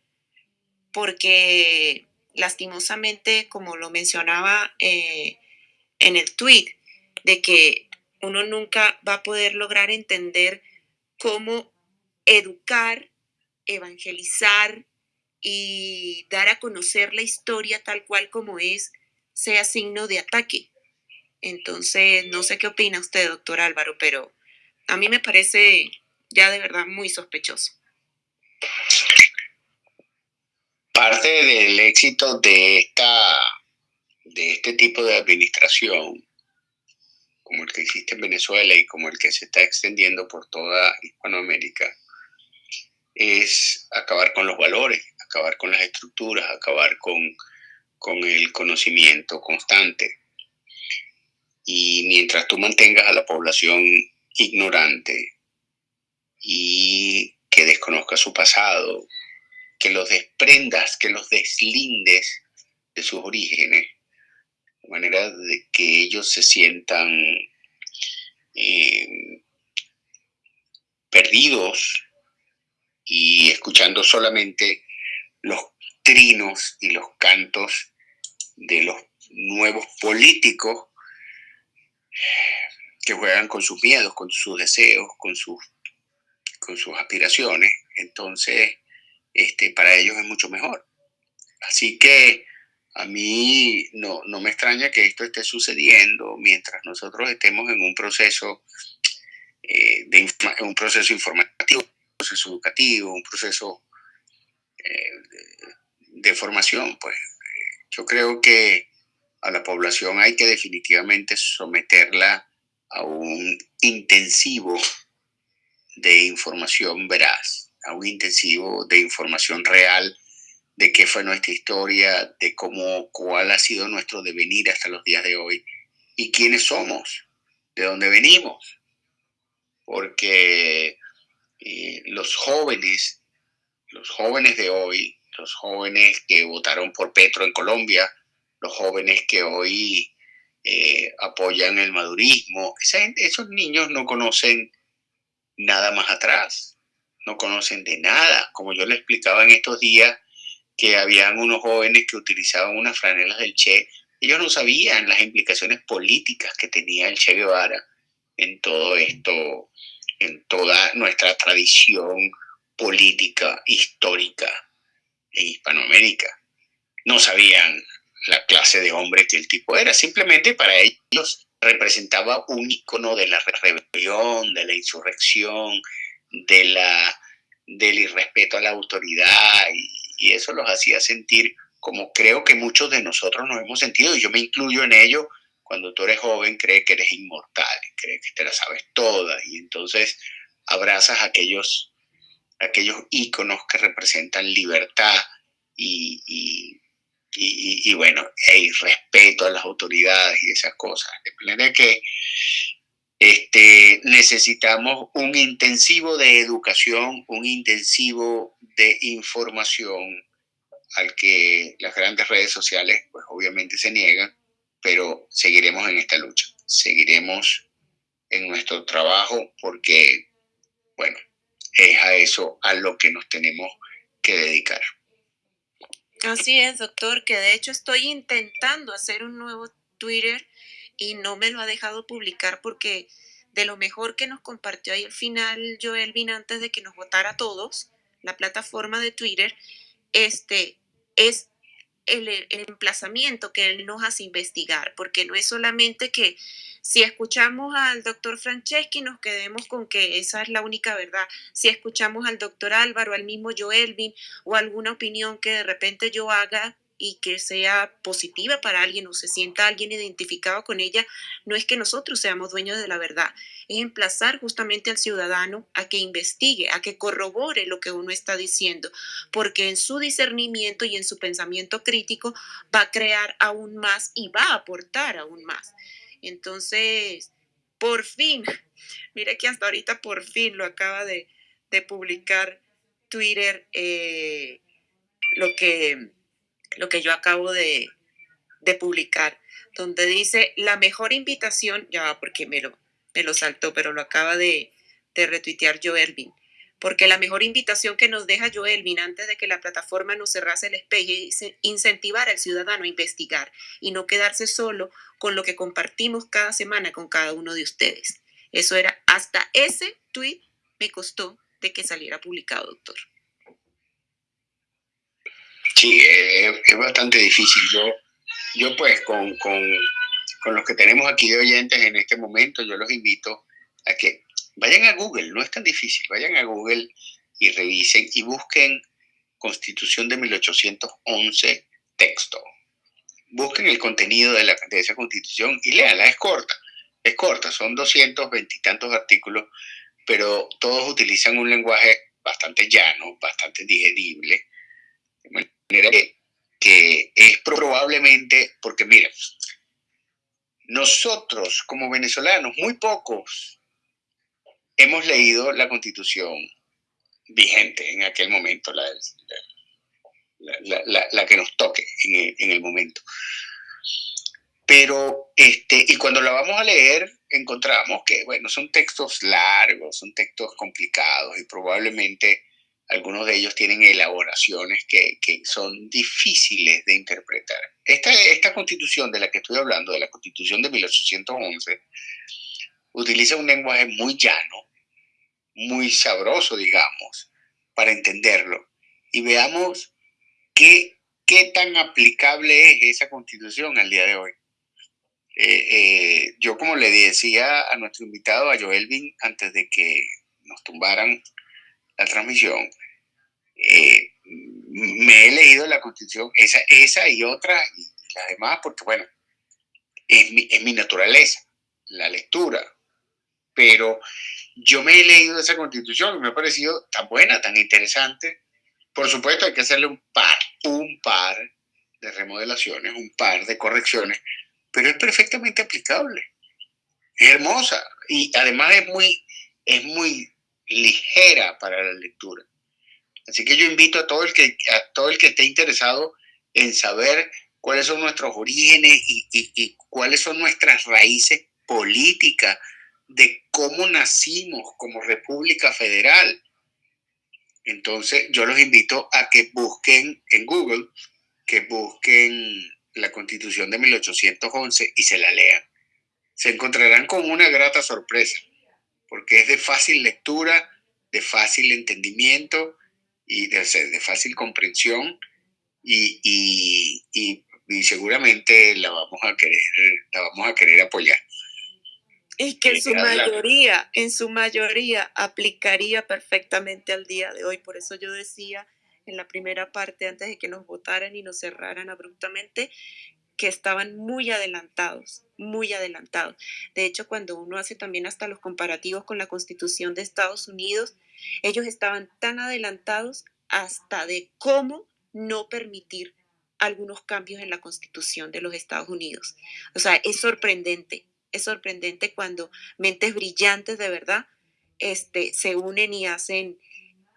porque lastimosamente, como lo mencionaba eh, en el tweet, de que uno nunca va a poder lograr entender cómo educar, evangelizar y dar a conocer la historia tal cual como es, sea signo de ataque. Entonces, no sé qué opina usted, doctor Álvaro, pero a mí me parece ya de verdad muy sospechoso. Parte del éxito de, esta, de este tipo de administración como el que existe en Venezuela y como el que se está extendiendo por toda Hispanoamérica, es acabar con los valores, acabar con las estructuras, acabar con, con el conocimiento constante. Y mientras tú mantengas a la población ignorante y que desconozca su pasado, que los desprendas, que los deslindes de sus orígenes, de manera de que ellos se sientan eh, perdidos y escuchando solamente los trinos y los cantos de los nuevos políticos que juegan con sus miedos, con sus deseos, con sus, con sus aspiraciones. Entonces, este, para ellos es mucho mejor. Así que a mí no, me extraña que esto esté sucediendo mientras nosotros estemos en un proceso, eh, de un proceso informativo, un proceso educativo, un proceso eh, de, formación. Pues yo creo que a la población hay que definitivamente someterla a un intensivo de información veraz, a un intensivo de información real de qué fue nuestra historia, de cómo, cuál ha sido nuestro devenir hasta los días de hoy y quiénes somos, de dónde venimos. Porque eh, los jóvenes, los jóvenes de hoy, los jóvenes que votaron por Petro en Colombia, los jóvenes que hoy eh, apoyan el madurismo, esos niños no conocen nada más atrás, no conocen de nada. Como yo le explicaba en estos días, que habían unos jóvenes que utilizaban unas franelas del Che. Ellos no sabían las implicaciones políticas que tenía el Che Guevara en todo esto, en toda nuestra tradición política histórica en Hispanoamérica. No sabían la clase de hombre que el tipo era, simplemente para ellos representaba un icono de la rebelión, de la insurrección, de la, del irrespeto a la autoridad y, eso los hacía sentir como creo que muchos de nosotros nos hemos sentido, y yo me incluyo en ello, cuando tú eres joven, crees que eres inmortal, crees que te la sabes toda, y entonces abrazas aquellos, aquellos íconos que representan libertad y, y, bueno, y respeto a las autoridades y esas cosas. De manera que este, necesitamos un intensivo de educación, un intensivo de información al que las grandes redes sociales pues obviamente se niegan, pero seguiremos en esta lucha, seguiremos en nuestro trabajo porque, bueno, es a eso a lo que nos tenemos que dedicar. Así es, doctor, que de hecho estoy intentando hacer un nuevo Twitter y no me lo ha dejado publicar porque de lo mejor que nos compartió ahí al final Joel Vin antes de que nos votara todos, la plataforma de Twitter, este, es el, emplazamiento que él nos hace investigar, porque no es solamente que si escuchamos al doctor Franceschi nos quedemos con que esa es la única verdad. Si escuchamos al doctor Álvaro, al mismo Joelvin o alguna opinión que de repente yo haga y que sea positiva para alguien o se sienta alguien identificado con ella, no es que nosotros seamos dueños de la verdad, es emplazar justamente al ciudadano a que investigue, a que corrobore lo que uno está diciendo, porque en su discernimiento y en su pensamiento crítico va a crear aún más y va a aportar aún más. Entonces, por fin, mire que hasta ahorita por fin lo acaba de, publicar Twitter, eh, lo que lo que yo acabo de, publicar, donde dice la mejor invitación, ya porque me lo, me lo saltó, pero lo acaba de, retuitear Joelvin, porque la mejor invitación que nos deja Joelvin antes de que la plataforma nos cerrase el espejo es incentivar al ciudadano a investigar y no quedarse solo con lo que compartimos cada semana con cada uno de ustedes. Eso era, hasta ese tweet me costó de que saliera publicado, doctor. Sí, es, bastante difícil. Yo, yo pues con, con, con, los que tenemos aquí de oyentes en este momento, yo los invito a que vayan a Google, no es tan difícil, vayan a Google y revisen y busquen Constitución de 1811 texto. Busquen el contenido de, la, de esa constitución y léanla, es corta, es corta, son 220 y tantos artículos, pero todos utilizan un lenguaje bastante llano, bastante digerible, que, es probablemente, porque mira, nosotros como venezolanos, muy pocos, hemos leído la constitución vigente en aquel momento, la, la, que nos toque en el, en el, momento. Pero, este, y cuando la vamos a leer, encontramos que, bueno, son textos largos, son textos complicados y probablemente algunos de ellos tienen elaboraciones que, son difíciles de interpretar. Esta, esta constitución de la que estoy hablando, de la constitución de 1811, utiliza un lenguaje muy llano, muy sabroso, digamos, para entenderlo. Y veamos qué, qué tan aplicable es esa constitución al día de hoy. Eh, eh, yo, como le decía a nuestro invitado, a Joelvin, antes de que nos tumbaran la transmisión, eh, me he leído la Constitución, esa, esa y otra, y las demás, porque bueno, es mi, es mi naturaleza, la lectura. Pero yo me he leído esa Constitución y me ha parecido tan buena, tan interesante. Por supuesto, hay que hacerle un par, un par de remodelaciones, un par de correcciones, pero es perfectamente aplicable. Es hermosa y además es muy, es muy ligera para la lectura. Así que yo invito a todo el que, a todo el que esté interesado en saber cuáles son nuestros orígenes y, y cuáles son nuestras raíces políticas, de cómo nacimos como República Federal. Entonces yo los invito a que busquen en Google, que busquen la Constitución de 1811 y se la lean. Se encontrarán con una grata sorpresa porque es de fácil lectura, de fácil entendimiento y de, de fácil comprensión y, y, y, seguramente la vamos a querer, la vamos a querer apoyar. Y que en su mayoría, en su mayoría aplicaría perfectamente al día de hoy. Por eso yo decía en la primera parte, antes de que nos votaran y nos cerraran abruptamente, que estaban muy adelantados, muy adelantados. De hecho, cuando uno hace también hasta los comparativos con la Constitución de Estados Unidos, ellos estaban tan adelantados hasta de cómo no permitir algunos cambios en la Constitución de los Estados Unidos. O sea, es sorprendente, es sorprendente cuando mentes brillantes de verdad este, se unen y hacen,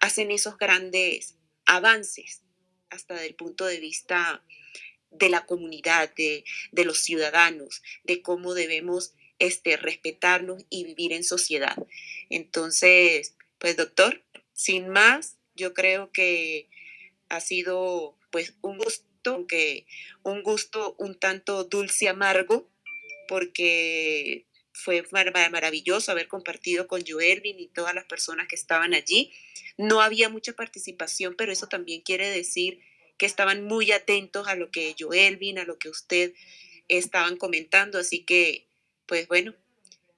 hacen esos grandes avances hasta del punto de vista de la comunidad, de, los ciudadanos, de cómo debemos este, respetarnos y vivir en sociedad. Entonces, pues doctor, sin más, yo creo que ha sido pues un gusto, aunque un gusto un tanto dulce amargo, porque fue maravilloso haber compartido con Joelvin y todas las personas que estaban allí. No había mucha participación, pero eso también quiere decir que estaban muy atentos a lo que Joelvin, a lo que usted estaban comentando. Así que, pues bueno,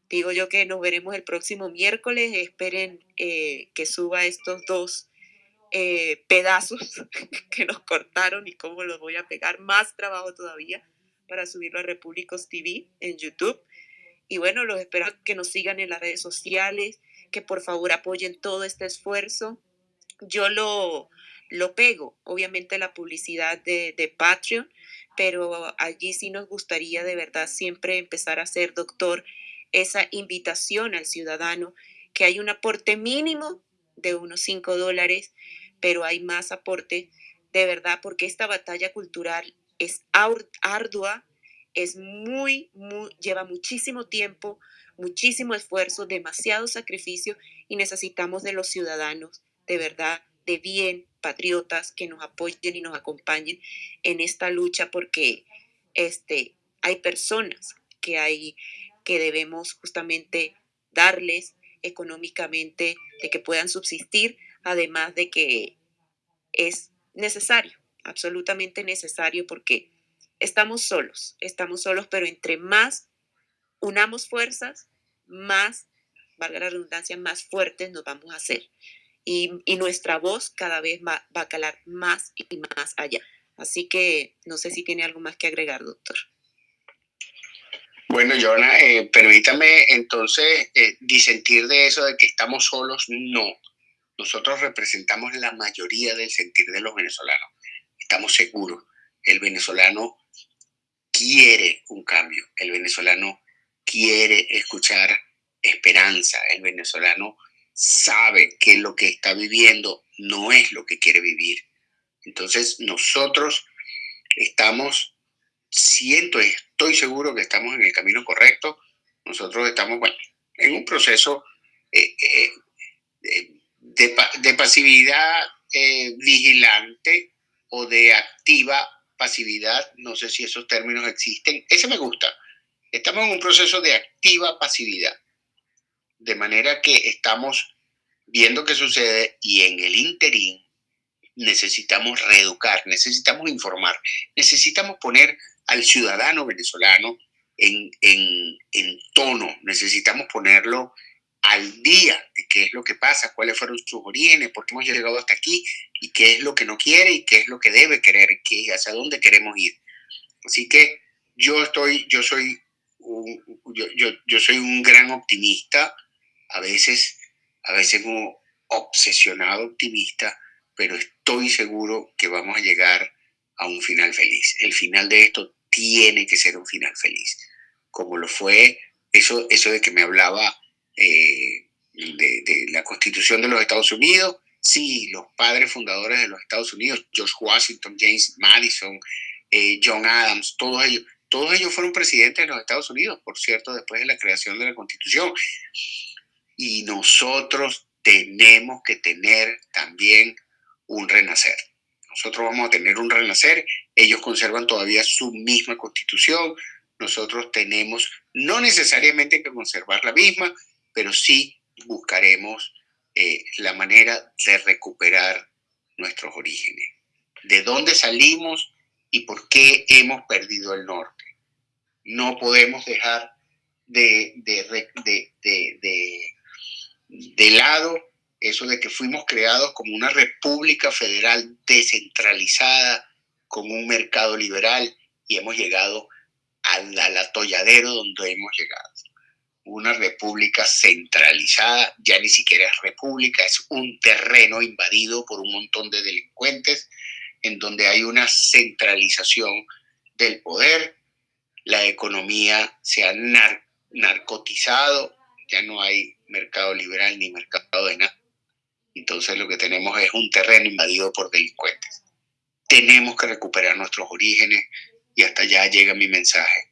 digo yo que nos veremos el próximo miércoles. Esperen eh, que suba estos dos eh, pedazos que nos cortaron y cómo los voy a pegar. Más trabajo todavía para subirlo a Repúblicos TV en YouTube. Y bueno, los espero que nos sigan en las redes sociales, que por favor apoyen todo este esfuerzo. Yo lo, lo pego, obviamente la publicidad de, de Patreon, pero allí sí nos gustaría de verdad siempre empezar a hacer, doctor, esa invitación al ciudadano, que hay un aporte mínimo de unos 5 dólares, pero hay más aporte de verdad, porque esta batalla cultural es ardua, es muy, muy, lleva muchísimo tiempo, muchísimo esfuerzo, demasiado sacrificio y necesitamos de los ciudadanos, de verdad, bien, patriotas, que nos apoyen y nos acompañen en esta lucha porque este, hay personas que, hay, que debemos justamente darles económicamente, de que puedan subsistir, además de que es necesario, absolutamente necesario porque estamos solos, estamos solos, pero entre más unamos fuerzas, más, valga la redundancia, más fuertes nos vamos a hacer. Y, nuestra voz cada vez va, va, a calar más y más allá. Así que no sé si tiene algo más que agregar, doctor. Bueno, Jonah, eh, permítame entonces eh, disentir de eso de que estamos solos. No, nosotros representamos la mayoría del sentir de los venezolanos. Estamos seguros. El venezolano quiere un cambio. El venezolano quiere escuchar esperanza. El venezolano sabe que lo que está viviendo no es lo que quiere vivir. Entonces nosotros estamos, siento, estoy seguro que estamos en el camino correcto. Nosotros estamos, bueno, en un proceso eh, eh, de, de, pasividad eh, vigilante o de activa pasividad, no sé si esos términos existen, ese me gusta. Estamos en un proceso de activa pasividad, de manera que estamos viendo qué sucede y en el interín necesitamos reeducar, necesitamos informar, necesitamos poner al ciudadano venezolano en, en, en tono, necesitamos ponerlo al día de qué es lo que pasa, cuáles fueron sus orígenes, por qué hemos llegado hasta aquí y qué es lo que no quiere y qué es lo que debe querer, qué, hacia dónde queremos ir. Así que yo estoy, yo soy un, yo, yo, yo soy un gran optimista, a veces, a veces un obsesionado optimista, pero estoy seguro que vamos a llegar a un final feliz. El final de esto tiene que ser un final feliz, como lo fue eso, eso de que me hablaba eh, de, la Constitución de los Estados Unidos. Sí, los padres fundadores de los Estados Unidos, George Washington, James Madison, eh, John Adams, todos ellos, todos ellos fueron presidentes de los Estados Unidos, por cierto, después de la creación de la Constitución. Y nosotros tenemos que tener también un renacer. Nosotros vamos a tener un renacer, ellos conservan todavía su misma constitución, nosotros tenemos no necesariamente que conservar la misma, pero sí buscaremos eh, la manera de recuperar nuestros orígenes, de dónde salimos y por qué hemos perdido el norte. No podemos dejar de, lado eso de que fuimos creados como una república federal descentralizada, con un mercado liberal y hemos llegado al, al atolladero donde hemos llegado. Una república centralizada, ya ni siquiera es república, es un terreno invadido por un montón de delincuentes, en donde hay una centralización del poder, la economía se ha narcotizado, ya no hay mercado liberal ni mercado de nada. Entonces lo que tenemos es un terreno invadido por delincuentes. Tenemos que recuperar nuestros orígenes y hasta allá llega mi mensaje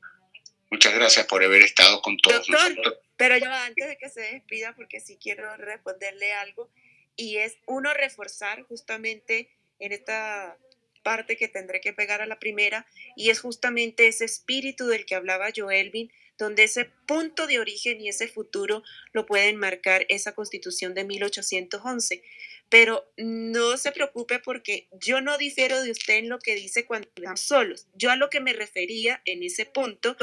Muchas gracias por haber estado con todos Doctor, nosotros. Pero yo antes de que se despida, porque sí quiero responderle algo, y es uno reforzar justamente en esta parte que tendré que pegar a la primera, y es justamente ese espíritu del que hablaba Joelvin, donde ese punto de origen y ese futuro lo pueden marcar esa constitución de 1811. Pero no se preocupe porque yo no difiero de usted en lo que dice cuando estamos solos. Yo a lo que me refería en ese punto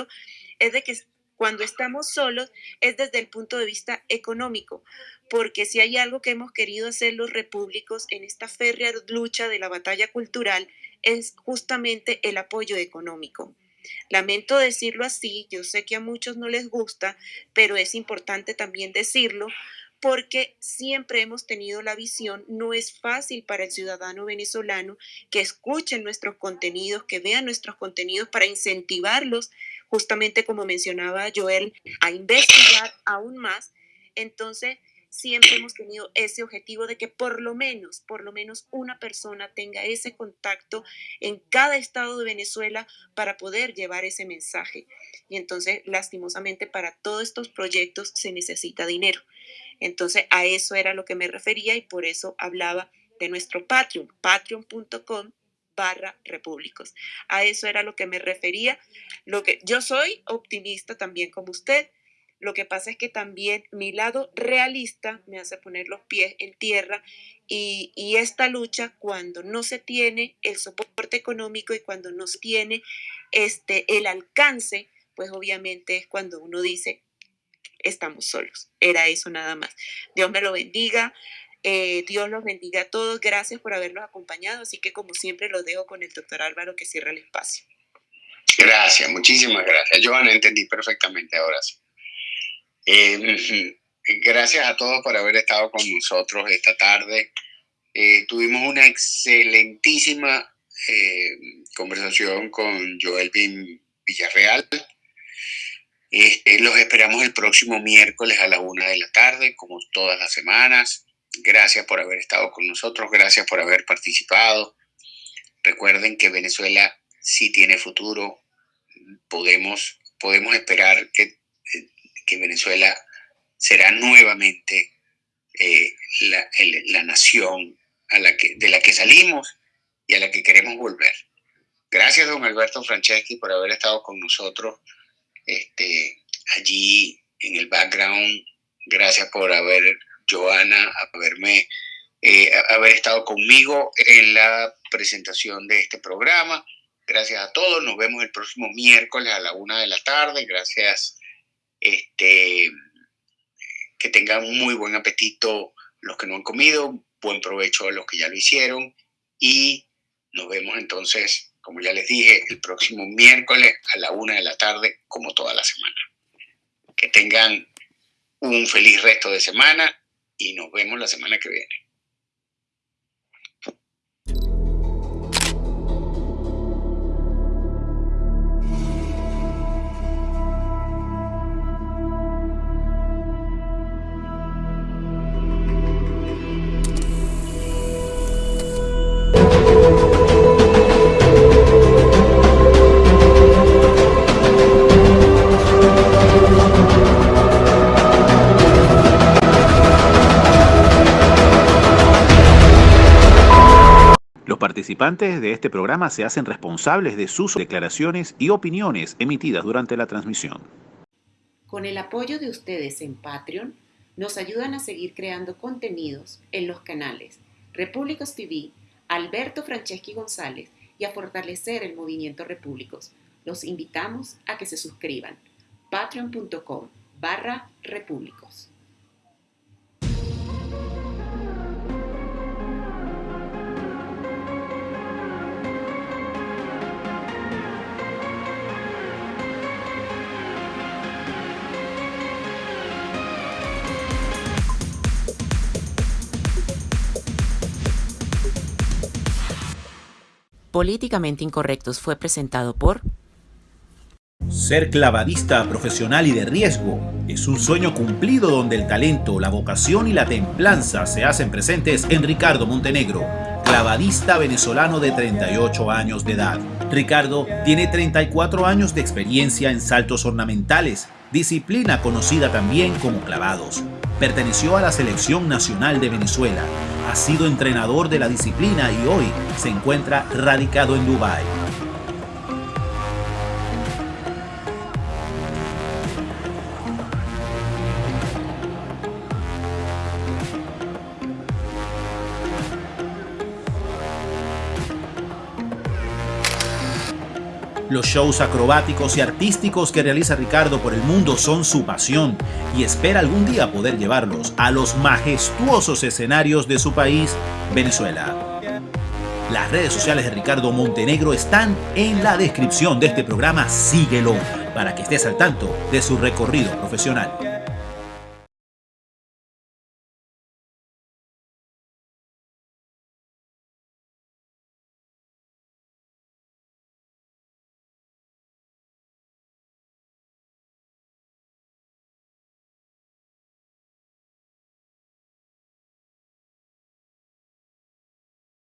es de que cuando estamos solos es desde el punto de vista económico, porque si hay algo que hemos querido hacer los repúblicos en esta férrea lucha de la batalla cultural es justamente el apoyo económico. Lamento decirlo así, yo sé que a muchos no les gusta, pero es importante también decirlo porque siempre hemos tenido la visión, no es fácil para el ciudadano venezolano que escuchen nuestros contenidos, que vean nuestros contenidos para incentivarlos, justamente como mencionaba Joel, a investigar aún más. Entonces, siempre hemos tenido ese objetivo de que por lo menos, por lo menos una persona tenga ese contacto en cada estado de Venezuela para poder llevar ese mensaje. Y entonces, lastimosamente, para todos estos proyectos se necesita dinero. Entonces, a eso era lo que me refería y por eso hablaba de nuestro Patreon, patreon.com barra repúblicos. A eso era lo que me refería. Lo que yo soy optimista también como usted. Lo que pasa es que también mi lado realista me hace poner los pies en tierra y, esta lucha cuando no se tiene el soporte económico y cuando no se tiene este, el alcance, pues obviamente es cuando uno dice, estamos solos. Era eso nada más. Dios me lo bendiga. Eh, Dios los bendiga a todos. Gracias por habernos acompañado. Así que como siempre los dejo con el doctor Álvaro que cierra el espacio. Gracias, muchísimas gracias. Yo no entendí perfectamente ahora sí. Eh, gracias a todos por haber estado con nosotros esta tarde. Eh, tuvimos una excelentísima conversación con Joel Villarreal. Este, los esperamos el próximo miércoles a la una de la tarde, como todas las semanas. Gracias por haber estado con nosotros, gracias por haber participado. Recuerden que Venezuela sí tiene futuro. Podemos, podemos esperar que, que Venezuela será nuevamente eh, la, la, nación a la que, de la que salimos y a la que queremos volver. Gracias, don Alberto Franceschi, por haber estado con nosotros este, allí en el background. Gracias por haber, Joana, haberme, eh, haber estado conmigo en la presentación de este programa. Gracias a todos. Nos vemos el próximo miércoles a la una de la tarde. Gracias. Este, que tengan muy buen apetito los que no han comido, buen provecho a los que ya lo hicieron y nos vemos entonces como ya les dije, el próximo miércoles a la una de la tarde, como toda la semana. Que tengan un feliz resto de semana y nos vemos la semana que viene. Participantes de este programa se hacen responsables de sus declaraciones y opiniones emitidas durante la transmisión. Con el apoyo de ustedes en Patreon, nos ayudan a seguir creando contenidos en los canales Repúblicos TV, Alberto Franceschi González y a fortalecer el movimiento Repúblicos. Los invitamos a que se suscriban. patreon.com barra repúblicos. Políticamente Incorrectos fue presentado por... Ser clavadista profesional y de riesgo es un sueño cumplido donde el talento, la vocación y la templanza se hacen presentes en Ricardo Montenegro, clavadista venezolano de 38 años de edad. Ricardo tiene 34 años de experiencia en saltos ornamentales, disciplina conocida también como clavados. Perteneció a la Selección Nacional de Venezuela, ha sido entrenador de la disciplina y hoy se encuentra radicado en Dubái. Los shows acrobáticos y artísticos que realiza Ricardo por el mundo son su pasión y espera algún día poder llevarlos a los majestuosos escenarios de su país, Venezuela. Las redes sociales de Ricardo Montenegro están en la descripción de este programa. Síguelo para que estés al tanto de su recorrido profesional.